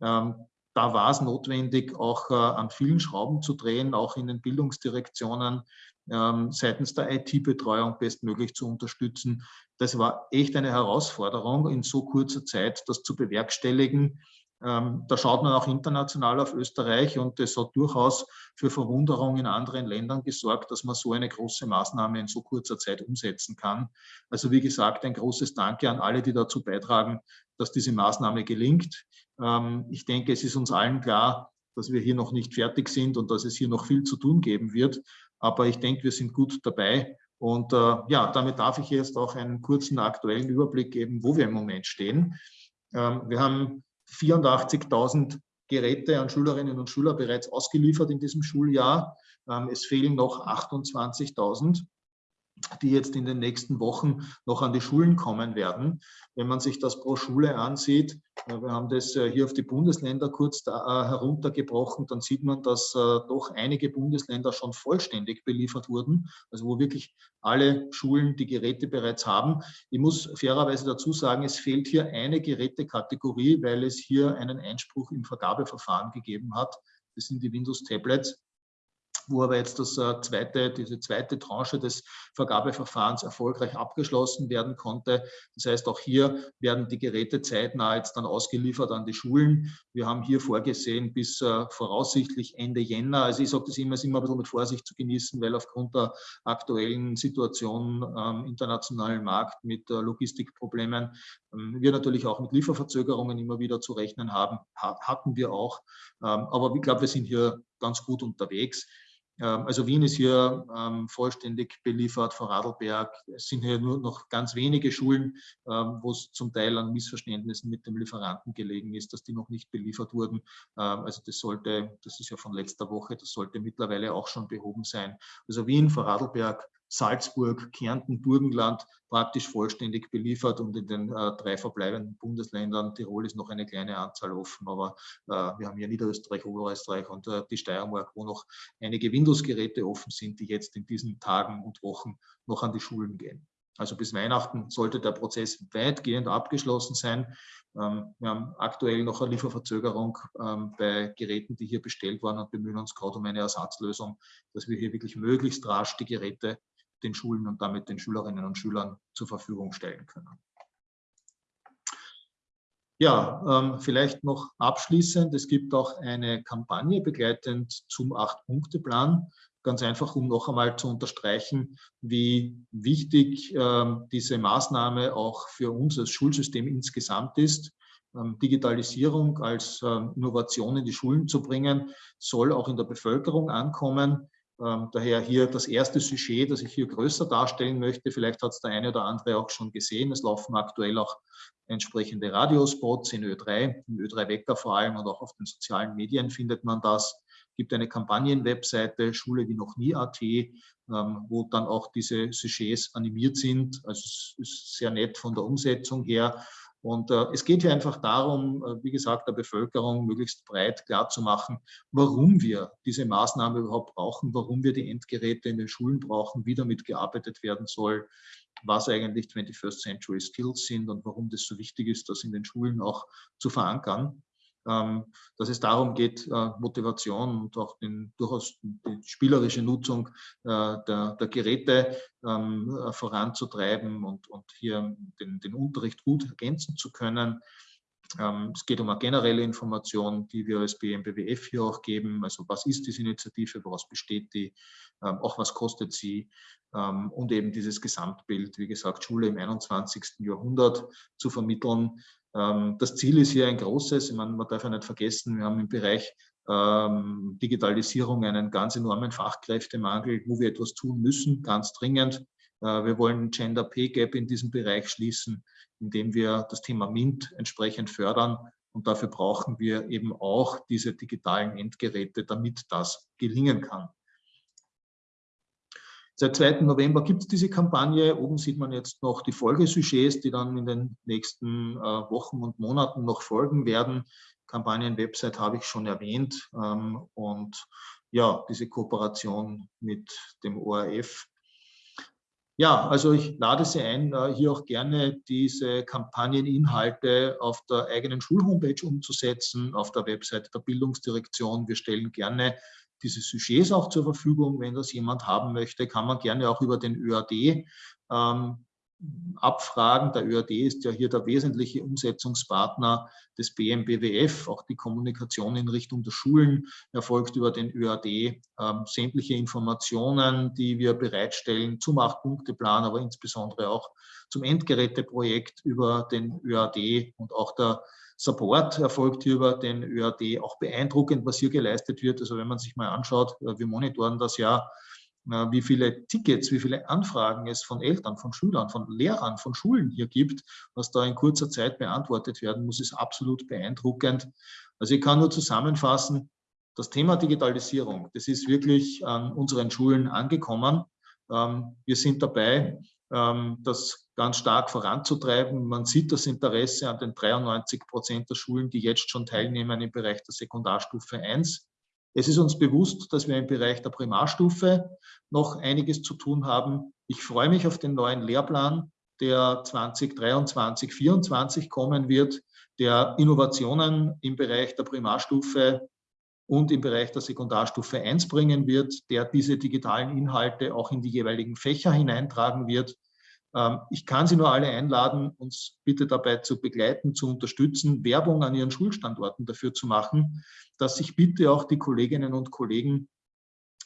Ähm, da war es notwendig, auch äh, an vielen Schrauben zu drehen, auch in den Bildungsdirektionen ähm, seitens der IT-Betreuung bestmöglich zu unterstützen. Das war echt eine Herausforderung, in so kurzer Zeit das zu bewerkstelligen. Ähm, da schaut man auch international auf Österreich und das hat durchaus für Verwunderung in anderen Ländern gesorgt, dass man so eine große Maßnahme in so kurzer Zeit umsetzen kann. Also wie gesagt, ein großes Danke an alle, die dazu beitragen, dass diese Maßnahme gelingt. Ähm, ich denke, es ist uns allen klar, dass wir hier noch nicht fertig sind und dass es hier noch viel zu tun geben wird. Aber ich denke, wir sind gut dabei. Und äh, ja, damit darf ich jetzt auch einen kurzen aktuellen Überblick geben, wo wir im Moment stehen. Ähm, wir haben 84.000 Geräte an Schülerinnen und Schüler bereits ausgeliefert in diesem Schuljahr. Ähm, es fehlen noch 28.000 die jetzt in den nächsten Wochen noch an die Schulen kommen werden. Wenn man sich das pro Schule ansieht, äh, wir haben das äh, hier auf die Bundesländer kurz äh, heruntergebrochen, dann sieht man, dass doch einige Bundesländer schon vollständig beliefert wurden, also wo wirklich alle Schulen die Geräte bereits haben. Ich muss fairerweise dazu sagen, es fehlt hier eine Gerätekategorie, weil es hier einen Einspruch im Vergabeverfahren gegeben hat. Das sind die Windows-Tablets. Wo aber jetzt das äh, zweite, diese zweite Tranche des Vergabeverfahrens erfolgreich abgeschlossen werden konnte. Das heißt, auch hier werden die Geräte zeitnah jetzt dann ausgeliefert an die Schulen. Wir haben hier vorgesehen bis äh, voraussichtlich Ende Jänner. Also ich sage das immer, ist immer ein bisschen mit Vorsicht zu genießen, weil aufgrund der aktuellen Situation am internationalen Markt mit äh, Logistikproblemen ähm, wir natürlich auch mit Lieferverzögerungen immer wieder zu rechnen haben, hatten wir auch. Ähm, aber ich glaube, wir sind hier ganz gut unterwegs. Ähm, also Wien ist hier ähm, vollständig beliefert, vor Radlberg. Es sind hier nur noch ganz wenige Schulen, ähm, wo es zum Teil an Missverständnissen mit dem Lieferanten gelegen ist, dass die noch nicht beliefert wurden. Also das sollte, das ist ja von letzter Woche, das sollte mittlerweile auch schon behoben sein. Also Wien, vor Radlberg, Salzburg, Kärnten, Burgenland praktisch vollständig beliefert und in den äh, drei verbleibenden Bundesländern, Tirol ist noch eine kleine Anzahl offen, aber äh, wir haben hier Niederösterreich, Oberösterreich und äh, die Steiermark, wo noch einige Windows-Geräte offen sind, die jetzt in diesen Tagen und Wochen noch an die Schulen gehen. Also bis Weihnachten sollte der Prozess weitgehend abgeschlossen sein. Ähm, wir haben aktuell noch eine Lieferverzögerung ähm, bei Geräten, die hier bestellt waren und bemühen uns gerade um eine Ersatzlösung, dass wir hier wirklich möglichst rasch die Geräte den Schulen und damit den Schülerinnen und Schülern zur Verfügung stellen können. Ja, ähm, vielleicht noch abschließend, es gibt auch eine Kampagne begleitend zum Acht-Punkte-Plan, ganz einfach, um noch einmal zu unterstreichen, wie wichtig ähm, diese Maßnahme auch für uns als Schulsystem insgesamt ist. Ähm, Digitalisierung als Innovation in die Schulen zu bringen, soll auch in der Bevölkerung ankommen. Ähm, daher hier das erste Sujet, das ich hier größer darstellen möchte. Vielleicht hat es der eine oder andere auch schon gesehen. Es laufen aktuell auch entsprechende Radiospots in Ö3, im Ö3 Wecker vor allem und auch auf den sozialen Medien findet man das. Es gibt eine Kampagnenwebseite, Schule wie noch nie.at, ähm, wo dann auch diese Sujets animiert sind. Also es ist sehr nett von der Umsetzung her. Und äh, es geht hier einfach darum, äh, wie gesagt, der Bevölkerung möglichst breit klarzumachen, warum wir diese Maßnahme überhaupt brauchen, warum wir die Endgeräte in den Schulen brauchen, wie damit gearbeitet werden soll, was eigentlich 21st Century Skills sind und warum das so wichtig ist, das in den Schulen auch zu verankern. Ähm, dass es darum geht, äh, Motivation und auch den, durchaus die spielerische Nutzung äh, der, der Geräte ähm, äh, voranzutreiben und, und hier den, den Unterricht gut ergänzen zu können. Ähm, es geht um eine generelle Information, die wir als BMBWF hier auch geben. Also was ist diese Initiative, woraus besteht die, auch was kostet sie und eben dieses Gesamtbild, wie gesagt, Schule im 21. Jahrhundert zu vermitteln, ähm, das Ziel ist hier ein großes, ich meine, man darf ja nicht vergessen, wir haben im Bereich ähm, Digitalisierung einen ganz enormen Fachkräftemangel, wo wir etwas tun müssen, ganz dringend. Äh, wir wollen Gender Pay Gap in diesem Bereich schließen, indem wir das Thema MINT entsprechend fördern. Und dafür brauchen wir eben auch diese digitalen Endgeräte, damit das gelingen kann. Seit 2. November gibt es diese Kampagne. Oben sieht man jetzt noch die Folgesujets, die dann in den nächsten äh, Wochen und Monaten noch folgen werden. Kampagnen-Website habe ich schon erwähnt. Ähm, und ja, diese Kooperation mit dem ORF. Ja, also ich lade Sie ein, äh, hier auch gerne diese Kampagneninhalte auf der eigenen Schulhomepage umzusetzen, auf der Website der Bildungsdirektion. Wir stellen gerne diese Sujets auch zur Verfügung. Wenn das jemand haben möchte, kann man gerne auch über den ÖAD ähm, abfragen. Der ÖAD ist ja hier der wesentliche Umsetzungspartner des BMBWF. Auch die Kommunikation in Richtung der Schulen erfolgt über den ÖAD. Ähm, sämtliche Informationen, die wir bereitstellen zum Acht-Punkte-Plan, aber insbesondere auch zum Endgeräteprojekt über den ÖAD und auch der Support erfolgt hier über den ÖAD. Auch beeindruckend, was hier geleistet wird. Also wenn man sich mal anschaut, äh, wir monitoren das ja, wie viele Tickets, wie viele Anfragen es von Eltern, von Schülern, von Lehrern, von Schulen hier gibt, was da in kurzer Zeit beantwortet werden muss, ist absolut beeindruckend. Also ich kann nur zusammenfassen, das Thema Digitalisierung, das ist wirklich an unseren Schulen angekommen. Ähm, wir sind dabei, ähm, das ganz stark voranzutreiben. Man sieht das Interesse an den 93 Prozent der Schulen, die jetzt schon teilnehmen im Bereich der Sekundarstufe 1. Es ist uns bewusst, dass wir im Bereich der Primarstufe noch einiges zu tun haben. Ich freue mich auf den neuen Lehrplan, der 2023, 2024 kommen wird, der Innovationen im Bereich der Primarstufe und im Bereich der Sekundarstufe 1 bringen wird, der diese digitalen Inhalte auch in die jeweiligen Fächer hineintragen wird. Ähm, ich kann Sie nur alle einladen, uns bitte dabei zu begleiten, zu unterstützen, Werbung an Ihren Schulstandorten dafür zu machen, dass sich bitte auch die Kolleginnen und Kollegen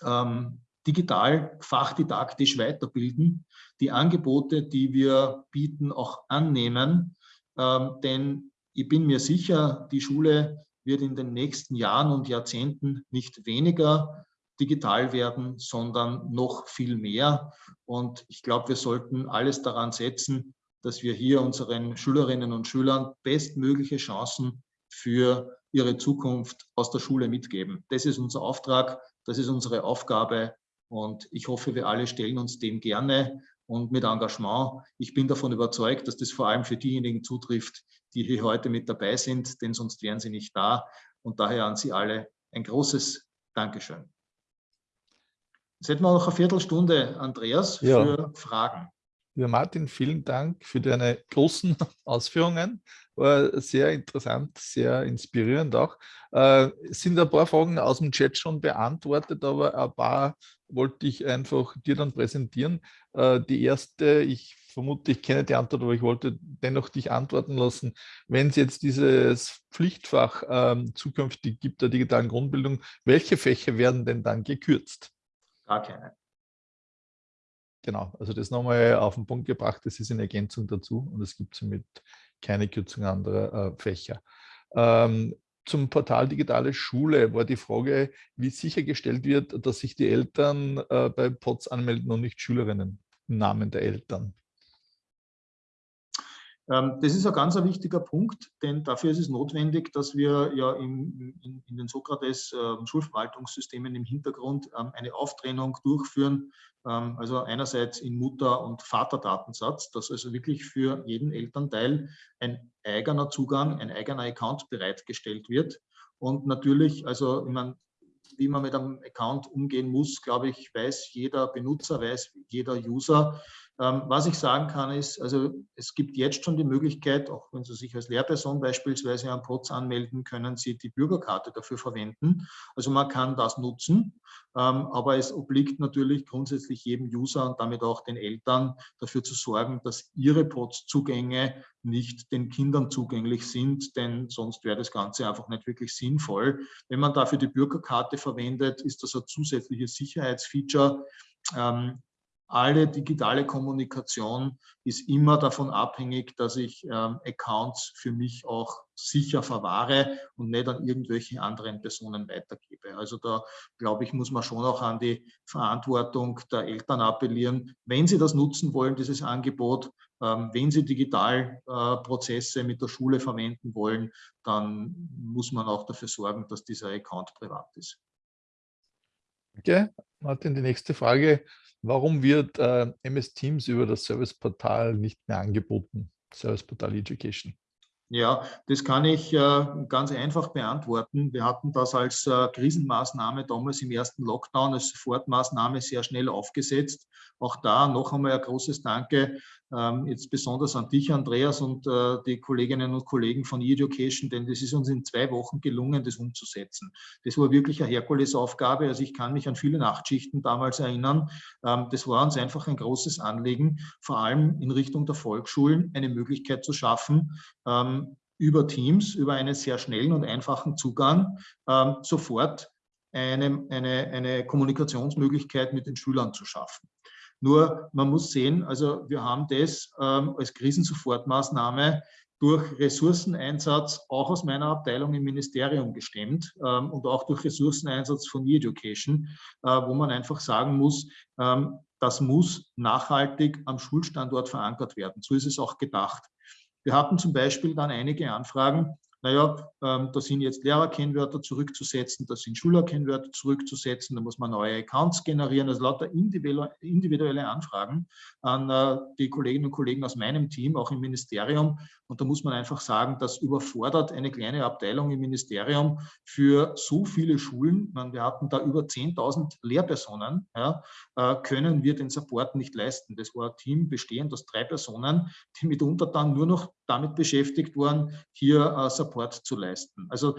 ähm, digital, fachdidaktisch weiterbilden, die Angebote, die wir bieten, auch annehmen. Ähm, denn ich bin mir sicher, die Schule wird in den nächsten Jahren und Jahrzehnten nicht weniger digital werden, sondern noch viel mehr. Und ich glaube, wir sollten alles daran setzen, dass wir hier unseren Schülerinnen und Schülern bestmögliche Chancen für ihre Zukunft aus der Schule mitgeben. Das ist unser Auftrag, das ist unsere Aufgabe und ich hoffe, wir alle stellen uns dem gerne und mit Engagement. Ich bin davon überzeugt, dass das vor allem für diejenigen zutrifft, die hier heute mit dabei sind, denn sonst wären sie nicht da. Und daher an Sie alle ein großes Dankeschön. Jetzt hätten wir noch eine Viertelstunde, Andreas, ja. für Fragen. Ja, Martin, vielen Dank für deine großen Ausführungen. War sehr interessant, sehr inspirierend auch. Äh, es sind ein paar Fragen aus dem Chat schon beantwortet, aber ein paar wollte ich einfach dir dann präsentieren. Äh, die erste, ich vermute, ich kenne die Antwort, aber ich wollte dennoch dich antworten lassen. Wenn es jetzt dieses Pflichtfach ähm, zukünftig gibt der digitalen Grundbildung, welche Fächer werden denn dann gekürzt? Gar keine. Genau, also das nochmal auf den Punkt gebracht, das ist in Ergänzung dazu und es gibt somit keine Kürzung anderer äh, Fächer. Ähm, zum Portal Digitale Schule war die Frage, wie sichergestellt wird, dass sich die Eltern äh, bei POTS anmelden und nicht Schülerinnen im Namen der Eltern. Ähm, das ist ein ganz wichtiger Punkt, denn dafür ist es notwendig, dass wir ja in, in, in den Sokrates äh, Schulverwaltungssystemen im Hintergrund ähm, eine Auftrennung durchführen, ähm, also einerseits in Mutter- und Vaterdatensatz, dass also wirklich für jeden Elternteil ein eigener Zugang, ein eigener Account bereitgestellt wird. Und natürlich, also ich meine, wie man mit einem Account umgehen muss, glaube ich, weiß jeder Benutzer, weiß jeder User. Ähm, was ich sagen kann, ist, also es gibt jetzt schon die Möglichkeit, auch wenn Sie sich als Lehrperson beispielsweise am POTS anmelden, können Sie die Bürgerkarte dafür verwenden. Also man kann das nutzen, ähm, aber es obliegt natürlich grundsätzlich jedem User und damit auch den Eltern dafür zu sorgen, dass ihre POTS-Zugänge nicht den Kindern zugänglich sind, denn sonst wäre das Ganze einfach nicht wirklich sinnvoll. Wenn man dafür die Bürgerkarte verwendet, ist das ein zusätzliches Sicherheitsfeature, ähm, alle digitale Kommunikation ist immer davon abhängig, dass ich ähm, Accounts für mich auch sicher verwahre und nicht an irgendwelche anderen Personen weitergebe. Also da, glaube ich, muss man schon auch an die Verantwortung der Eltern appellieren. Wenn sie das nutzen wollen, dieses Angebot, ähm, wenn sie Digitalprozesse äh, mit der Schule verwenden wollen, dann muss man auch dafür sorgen, dass dieser Account privat ist. Okay, Martin, die nächste Frage. Warum wird äh, MS Teams über das Serviceportal nicht mehr angeboten? Serviceportal Education. Ja, das kann ich äh, ganz einfach beantworten. Wir hatten das als äh, Krisenmaßnahme damals im ersten Lockdown als Sofortmaßnahme sehr schnell aufgesetzt. Auch da noch einmal ein großes Danke, jetzt besonders an dich, Andreas, und äh, die Kolleginnen und Kollegen von E-Education, denn das ist uns in zwei Wochen gelungen, das umzusetzen. Das war wirklich eine Herkulesaufgabe. Also ich kann mich an viele Nachtschichten damals erinnern. Ähm, das war uns einfach ein großes Anliegen, vor allem in Richtung der Volksschulen eine Möglichkeit zu schaffen, ähm, über Teams, über einen sehr schnellen und einfachen Zugang sofort eine, eine, eine Kommunikationsmöglichkeit mit den Schülern zu schaffen. Nur man muss sehen, also wir haben das ähm, als Krisensofortmaßnahme durch Ressourceneinsatz auch aus meiner Abteilung im Ministerium gestemmt ähm, und auch durch Ressourceneinsatz von E-Education, äh, wo man einfach sagen muss, ähm, das muss nachhaltig am Schulstandort verankert werden. So ist es auch gedacht. Wir hatten zum Beispiel dann einige Anfragen, naja, ähm, da sind jetzt Lehrerkennwörter zurückzusetzen, da sind Schülerkennwörter zurückzusetzen, da muss man neue Accounts generieren, also lauter individuelle Anfragen an äh, die Kolleginnen und Kollegen aus meinem Team, auch im Ministerium. Und da muss man einfach sagen, das überfordert eine kleine Abteilung im Ministerium für so viele Schulen. Meine, wir hatten da über 10.000 Lehrpersonen, ja, äh, können wir den Support nicht leisten. Das war ein Team bestehend aus drei Personen, die mitunter dann nur noch damit beschäftigt waren, hier äh, Support zu leisten. Also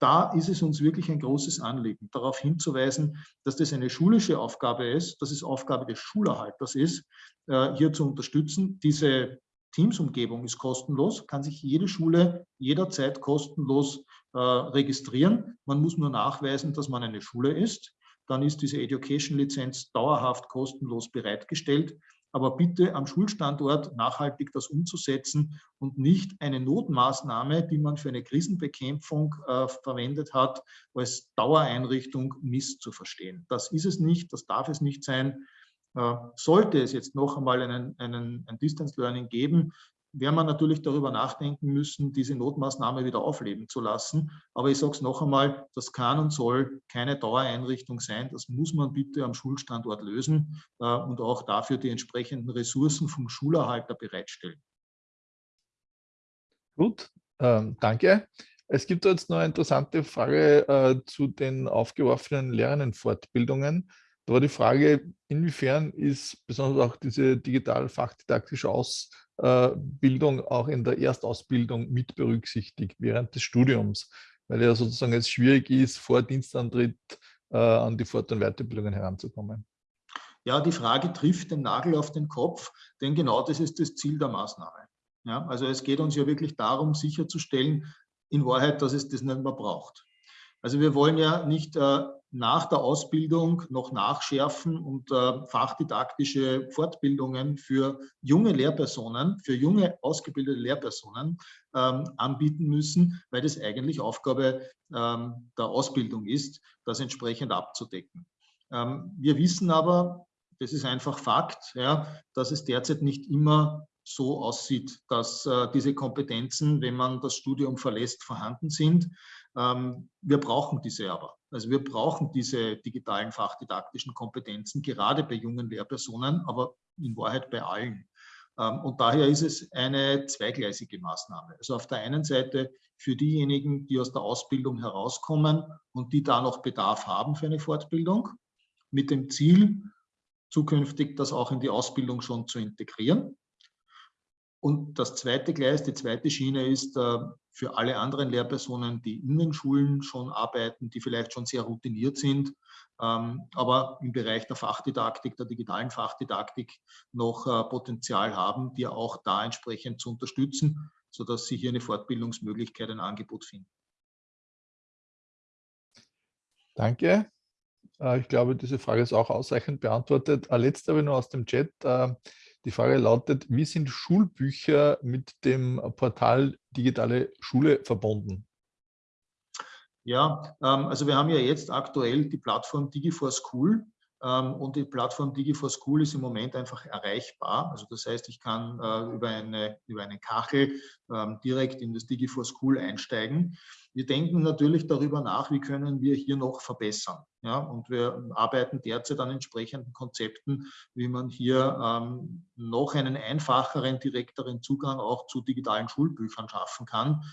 da ist es uns wirklich ein großes Anliegen, darauf hinzuweisen, dass das eine schulische Aufgabe ist, dass es Aufgabe des Schulerhalters ist, äh, hier zu unterstützen. Diese Teams-Umgebung ist kostenlos, kann sich jede Schule jederzeit kostenlos äh, registrieren. Man muss nur nachweisen, dass man eine Schule ist. Dann ist diese Education-Lizenz dauerhaft kostenlos bereitgestellt aber bitte am Schulstandort nachhaltig das umzusetzen und nicht eine Notmaßnahme, die man für eine Krisenbekämpfung äh, verwendet hat, als Dauereinrichtung misszuverstehen. Das ist es nicht, das darf es nicht sein. Äh, sollte es jetzt noch einmal einen, einen, ein Distance Learning geben, werden wir natürlich darüber nachdenken müssen, diese Notmaßnahme wieder aufleben zu lassen. Aber ich sage es noch einmal, das kann und soll keine Dauereinrichtung sein. Das muss man bitte am Schulstandort lösen äh, und auch dafür die entsprechenden Ressourcen vom Schulerhalter bereitstellen. Gut, ähm, danke. Es gibt jetzt noch eine interessante Frage äh, zu den aufgeworfenen Lernenfortbildungen. Da war die Frage, inwiefern ist besonders auch diese digital-fachdidaktische Ausbildung auch in der Erstausbildung mit berücksichtigt während des Studiums, weil ja sozusagen es schwierig ist, vor Dienstantritt äh, an die Fort- und Weiterbildungen heranzukommen. Ja, die Frage trifft den Nagel auf den Kopf, denn genau das ist das Ziel der Maßnahme. Ja, also es geht uns ja wirklich darum, sicherzustellen, in Wahrheit, dass es das nicht mehr braucht. Also wir wollen ja nicht äh, nach der Ausbildung noch nachschärfen und äh, fachdidaktische Fortbildungen für junge Lehrpersonen, für junge ausgebildete Lehrpersonen ähm, anbieten müssen, weil das eigentlich Aufgabe ähm, der Ausbildung ist, das entsprechend abzudecken. Ähm, wir wissen aber, das ist einfach Fakt, ja, dass es derzeit nicht immer so aussieht, dass äh, diese Kompetenzen, wenn man das Studium verlässt, vorhanden sind. Ähm, wir brauchen diese aber. Also wir brauchen diese digitalen fachdidaktischen Kompetenzen, gerade bei jungen Lehrpersonen, aber in Wahrheit bei allen. Ähm, und daher ist es eine zweigleisige Maßnahme. Also auf der einen Seite für diejenigen, die aus der Ausbildung herauskommen und die da noch Bedarf haben für eine Fortbildung, mit dem Ziel, zukünftig das auch in die Ausbildung schon zu integrieren. Und das zweite Gleis, die zweite Schiene ist äh, für alle anderen Lehrpersonen, die in den Schulen schon arbeiten, die vielleicht schon sehr routiniert sind, ähm, aber im Bereich der Fachdidaktik, der digitalen Fachdidaktik noch äh, Potenzial haben, die auch da entsprechend zu unterstützen, sodass sie hier eine Fortbildungsmöglichkeit, ein Angebot finden. Danke. Äh, ich glaube, diese Frage ist auch ausreichend beantwortet. Letzte aber nur aus dem Chat. Die Frage lautet, wie sind Schulbücher mit dem Portal Digitale Schule verbunden? Ja, ähm, also wir haben ja jetzt aktuell die Plattform Digi4School ähm, und die Plattform Digi4School ist im Moment einfach erreichbar. Also das heißt, ich kann äh, über, eine, über eine Kachel ähm, direkt in das Digi4School einsteigen. Wir denken natürlich darüber nach, wie können wir hier noch verbessern. Ja, und wir arbeiten derzeit an entsprechenden Konzepten, wie man hier ähm, noch einen einfacheren, direkteren Zugang auch zu digitalen Schulbüchern schaffen kann.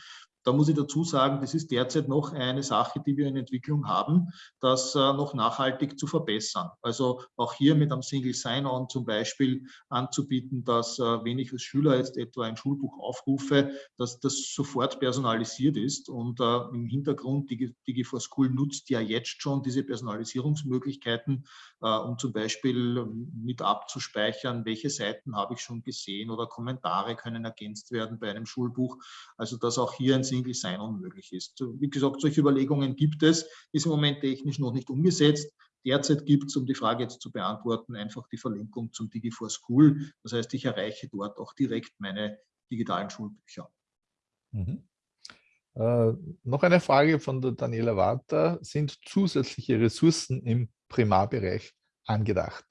Da muss ich dazu sagen, das ist derzeit noch eine Sache, die wir in Entwicklung haben, das äh, noch nachhaltig zu verbessern. Also auch hier mit einem Single Sign-On zum Beispiel anzubieten, dass äh, wenn ich als Schüler jetzt etwa ein Schulbuch aufrufe, dass das sofort personalisiert ist und äh, im Hintergrund Digi4School nutzt ja jetzt schon diese Personalisierungsmöglichkeiten, um zum Beispiel ähm, mit abzuspeichern, welche Seiten habe ich schon gesehen oder Kommentare können ergänzt werden bei einem Schulbuch. Also dass auch hier ein Single Sign-On möglich ist. Wie gesagt, solche Überlegungen gibt es, ist im Moment technisch noch nicht umgesetzt. Derzeit gibt es, um die Frage jetzt zu beantworten, einfach die Verlinkung zum Digi4School. Das heißt, ich erreiche dort auch direkt meine digitalen Schulbücher. Mhm. Äh, noch eine Frage von der Daniela Warter. Sind zusätzliche Ressourcen im Primarbereich angedacht?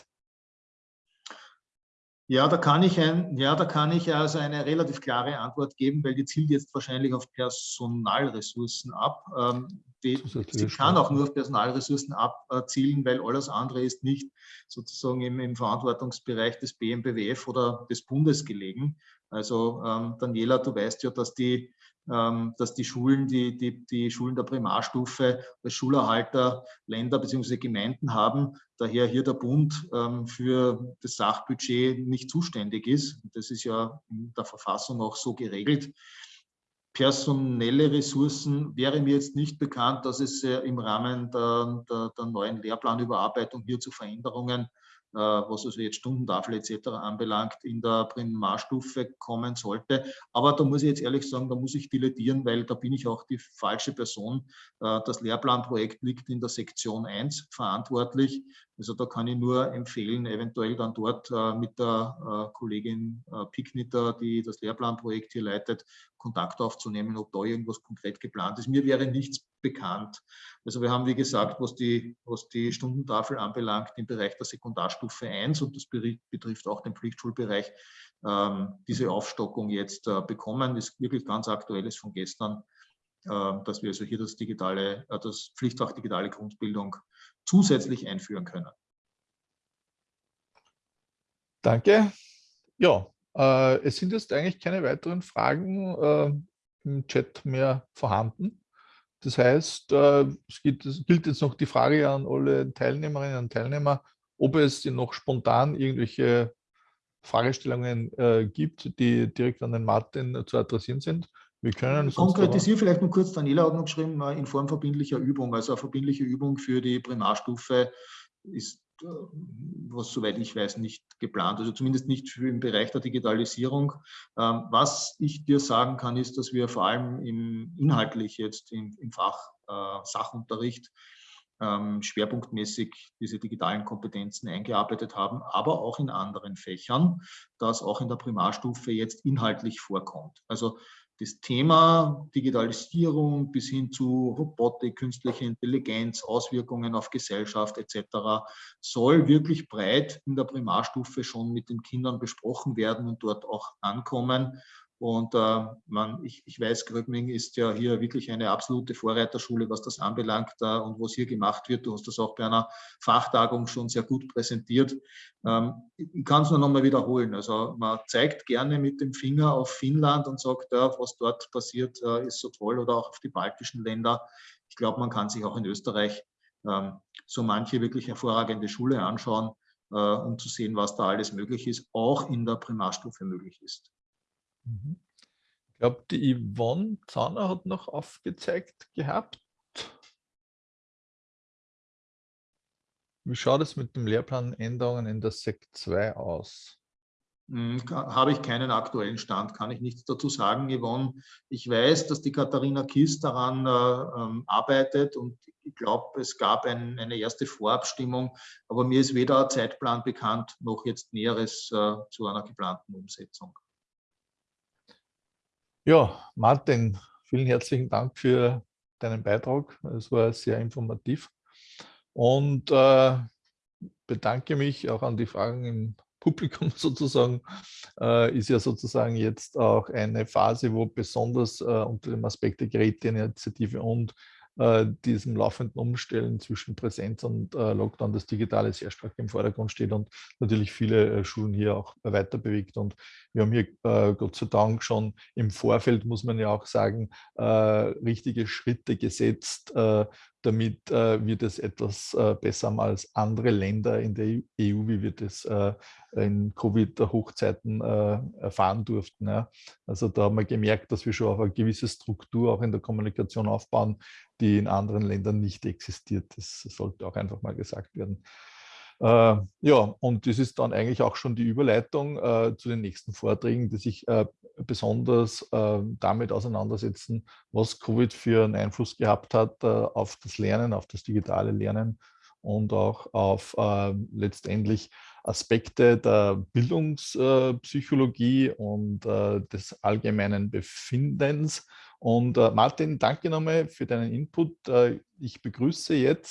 Ja, da kann ich ein, ja, da kann ich also eine relativ klare Antwort geben, weil die zielt jetzt wahrscheinlich auf Personalressourcen ab. Ähm, die, sie kann auch nur auf Personalressourcen abzielen, weil alles andere ist nicht sozusagen im, im Verantwortungsbereich des BMBWF oder des Bundes gelegen. Also ähm, Daniela, du weißt ja, dass die dass die Schulen, die, die, die Schulen der Primarstufe als Schulerhalter Länder bzw. Gemeinden haben, daher hier der Bund ähm, für das Sachbudget nicht zuständig ist. Das ist ja in der Verfassung auch so geregelt. personelle Ressourcen wäre mir jetzt nicht bekannt, dass es im Rahmen der, der, der neuen Lehrplanüberarbeitung hier zu Veränderungen äh, was also jetzt Stundentafel etc. anbelangt, in der Primarstufe kommen sollte. Aber da muss ich jetzt ehrlich sagen, da muss ich dilettieren, weil da bin ich auch die falsche Person. Äh, das Lehrplanprojekt liegt in der Sektion 1 verantwortlich. Also da kann ich nur empfehlen, eventuell dann dort äh, mit der Kollegin Picknitter, die das Lehrplanprojekt hier leitet, Kontakt aufzunehmen, ob da irgendwas konkret geplant ist. Mir wäre nichts bekannt. Also wir haben, wie gesagt, was die, was die Stundentafel anbelangt, im Bereich der Sekundarstufe 1 und das betrifft auch den Pflichtschulbereich, ähm, diese Aufstockung jetzt äh, bekommen. Ist wirklich ganz aktuelles von gestern, äh, dass wir also hier das digitale, äh, das Pflichtfach digitale Grundbildung zusätzlich einführen können. Danke. Ja, äh, es sind jetzt eigentlich keine weiteren Fragen äh, im Chat mehr vorhanden. Das heißt, äh, es, gilt, es gilt jetzt noch die Frage an alle Teilnehmerinnen und Teilnehmer, ob es noch spontan irgendwelche Fragestellungen äh, gibt, die direkt an den Martin zu adressieren sind. Wir können Konkretisiere vielleicht noch kurz, Daniela hat noch geschrieben, äh, in Form verbindlicher Übung. Also eine verbindliche Übung für die Primarstufe ist äh, was soweit ich weiß, nicht geplant, also zumindest nicht für im Bereich der Digitalisierung. Ähm, was ich dir sagen kann, ist, dass wir vor allem im, inhaltlich jetzt im, im Fach äh, Sachunterricht ähm, schwerpunktmäßig diese digitalen Kompetenzen eingearbeitet haben, aber auch in anderen Fächern, das auch in der Primarstufe jetzt inhaltlich vorkommt. Also das Thema Digitalisierung bis hin zu Robotik, künstliche Intelligenz, Auswirkungen auf Gesellschaft etc. soll wirklich breit in der Primarstufe schon mit den Kindern besprochen werden und dort auch ankommen. Und äh, man, ich, ich weiß, Gröbming ist ja hier wirklich eine absolute Vorreiterschule, was das anbelangt äh, und was hier gemacht wird. Du hast das auch bei einer Fachtagung schon sehr gut präsentiert. Ähm, ich kann es nur noch mal wiederholen. Also man zeigt gerne mit dem Finger auf Finnland und sagt, ja, was dort passiert, äh, ist so toll oder auch auf die baltischen Länder. Ich glaube, man kann sich auch in Österreich ähm, so manche wirklich hervorragende Schule anschauen, äh, um zu sehen, was da alles möglich ist, auch in der Primarstufe möglich ist. Mhm. Ich glaube, die Yvonne Zahner hat noch aufgezeigt gehabt. Wie schaut es mit dem Lehrplanänderungen in der Sek 2 aus? Hm, habe ich keinen aktuellen Stand, kann ich nichts dazu sagen, Yvonne. Ich weiß, dass die Katharina Kiss daran äh, ähm, arbeitet und ich glaube, es gab ein, eine erste Vorabstimmung, aber mir ist weder ein Zeitplan bekannt, noch jetzt Näheres äh, zu einer geplanten Umsetzung. Ja, Martin, vielen herzlichen Dank für deinen Beitrag. Es war sehr informativ. Und äh, bedanke mich auch an die Fragen im Publikum sozusagen. Äh, ist ja sozusagen jetzt auch eine Phase, wo besonders äh, unter dem Aspekt der Geräteinitiative und äh, diesem laufenden Umstellen zwischen Präsenz und äh, Lockdown das Digitale sehr stark im Vordergrund steht und natürlich viele äh, Schulen hier auch weiter bewegt. Und wir haben hier äh, Gott sei Dank schon im Vorfeld, muss man ja auch sagen, äh, richtige Schritte gesetzt, damit wir das etwas besser haben als andere Länder in der EU, wie wir das in Covid-Hochzeiten erfahren durften. Ja. Also da haben wir gemerkt, dass wir schon auf eine gewisse Struktur auch in der Kommunikation aufbauen, die in anderen Ländern nicht existiert. Das sollte auch einfach mal gesagt werden. Äh, ja, und das ist dann eigentlich auch schon die Überleitung äh, zu den nächsten Vorträgen, die sich äh, besonders äh, damit auseinandersetzen, was Covid für einen Einfluss gehabt hat äh, auf das Lernen, auf das digitale Lernen und auch auf äh, letztendlich Aspekte der Bildungspsychologie und des allgemeinen Befindens. Und Martin, danke nochmal für deinen Input. ich begrüße jetzt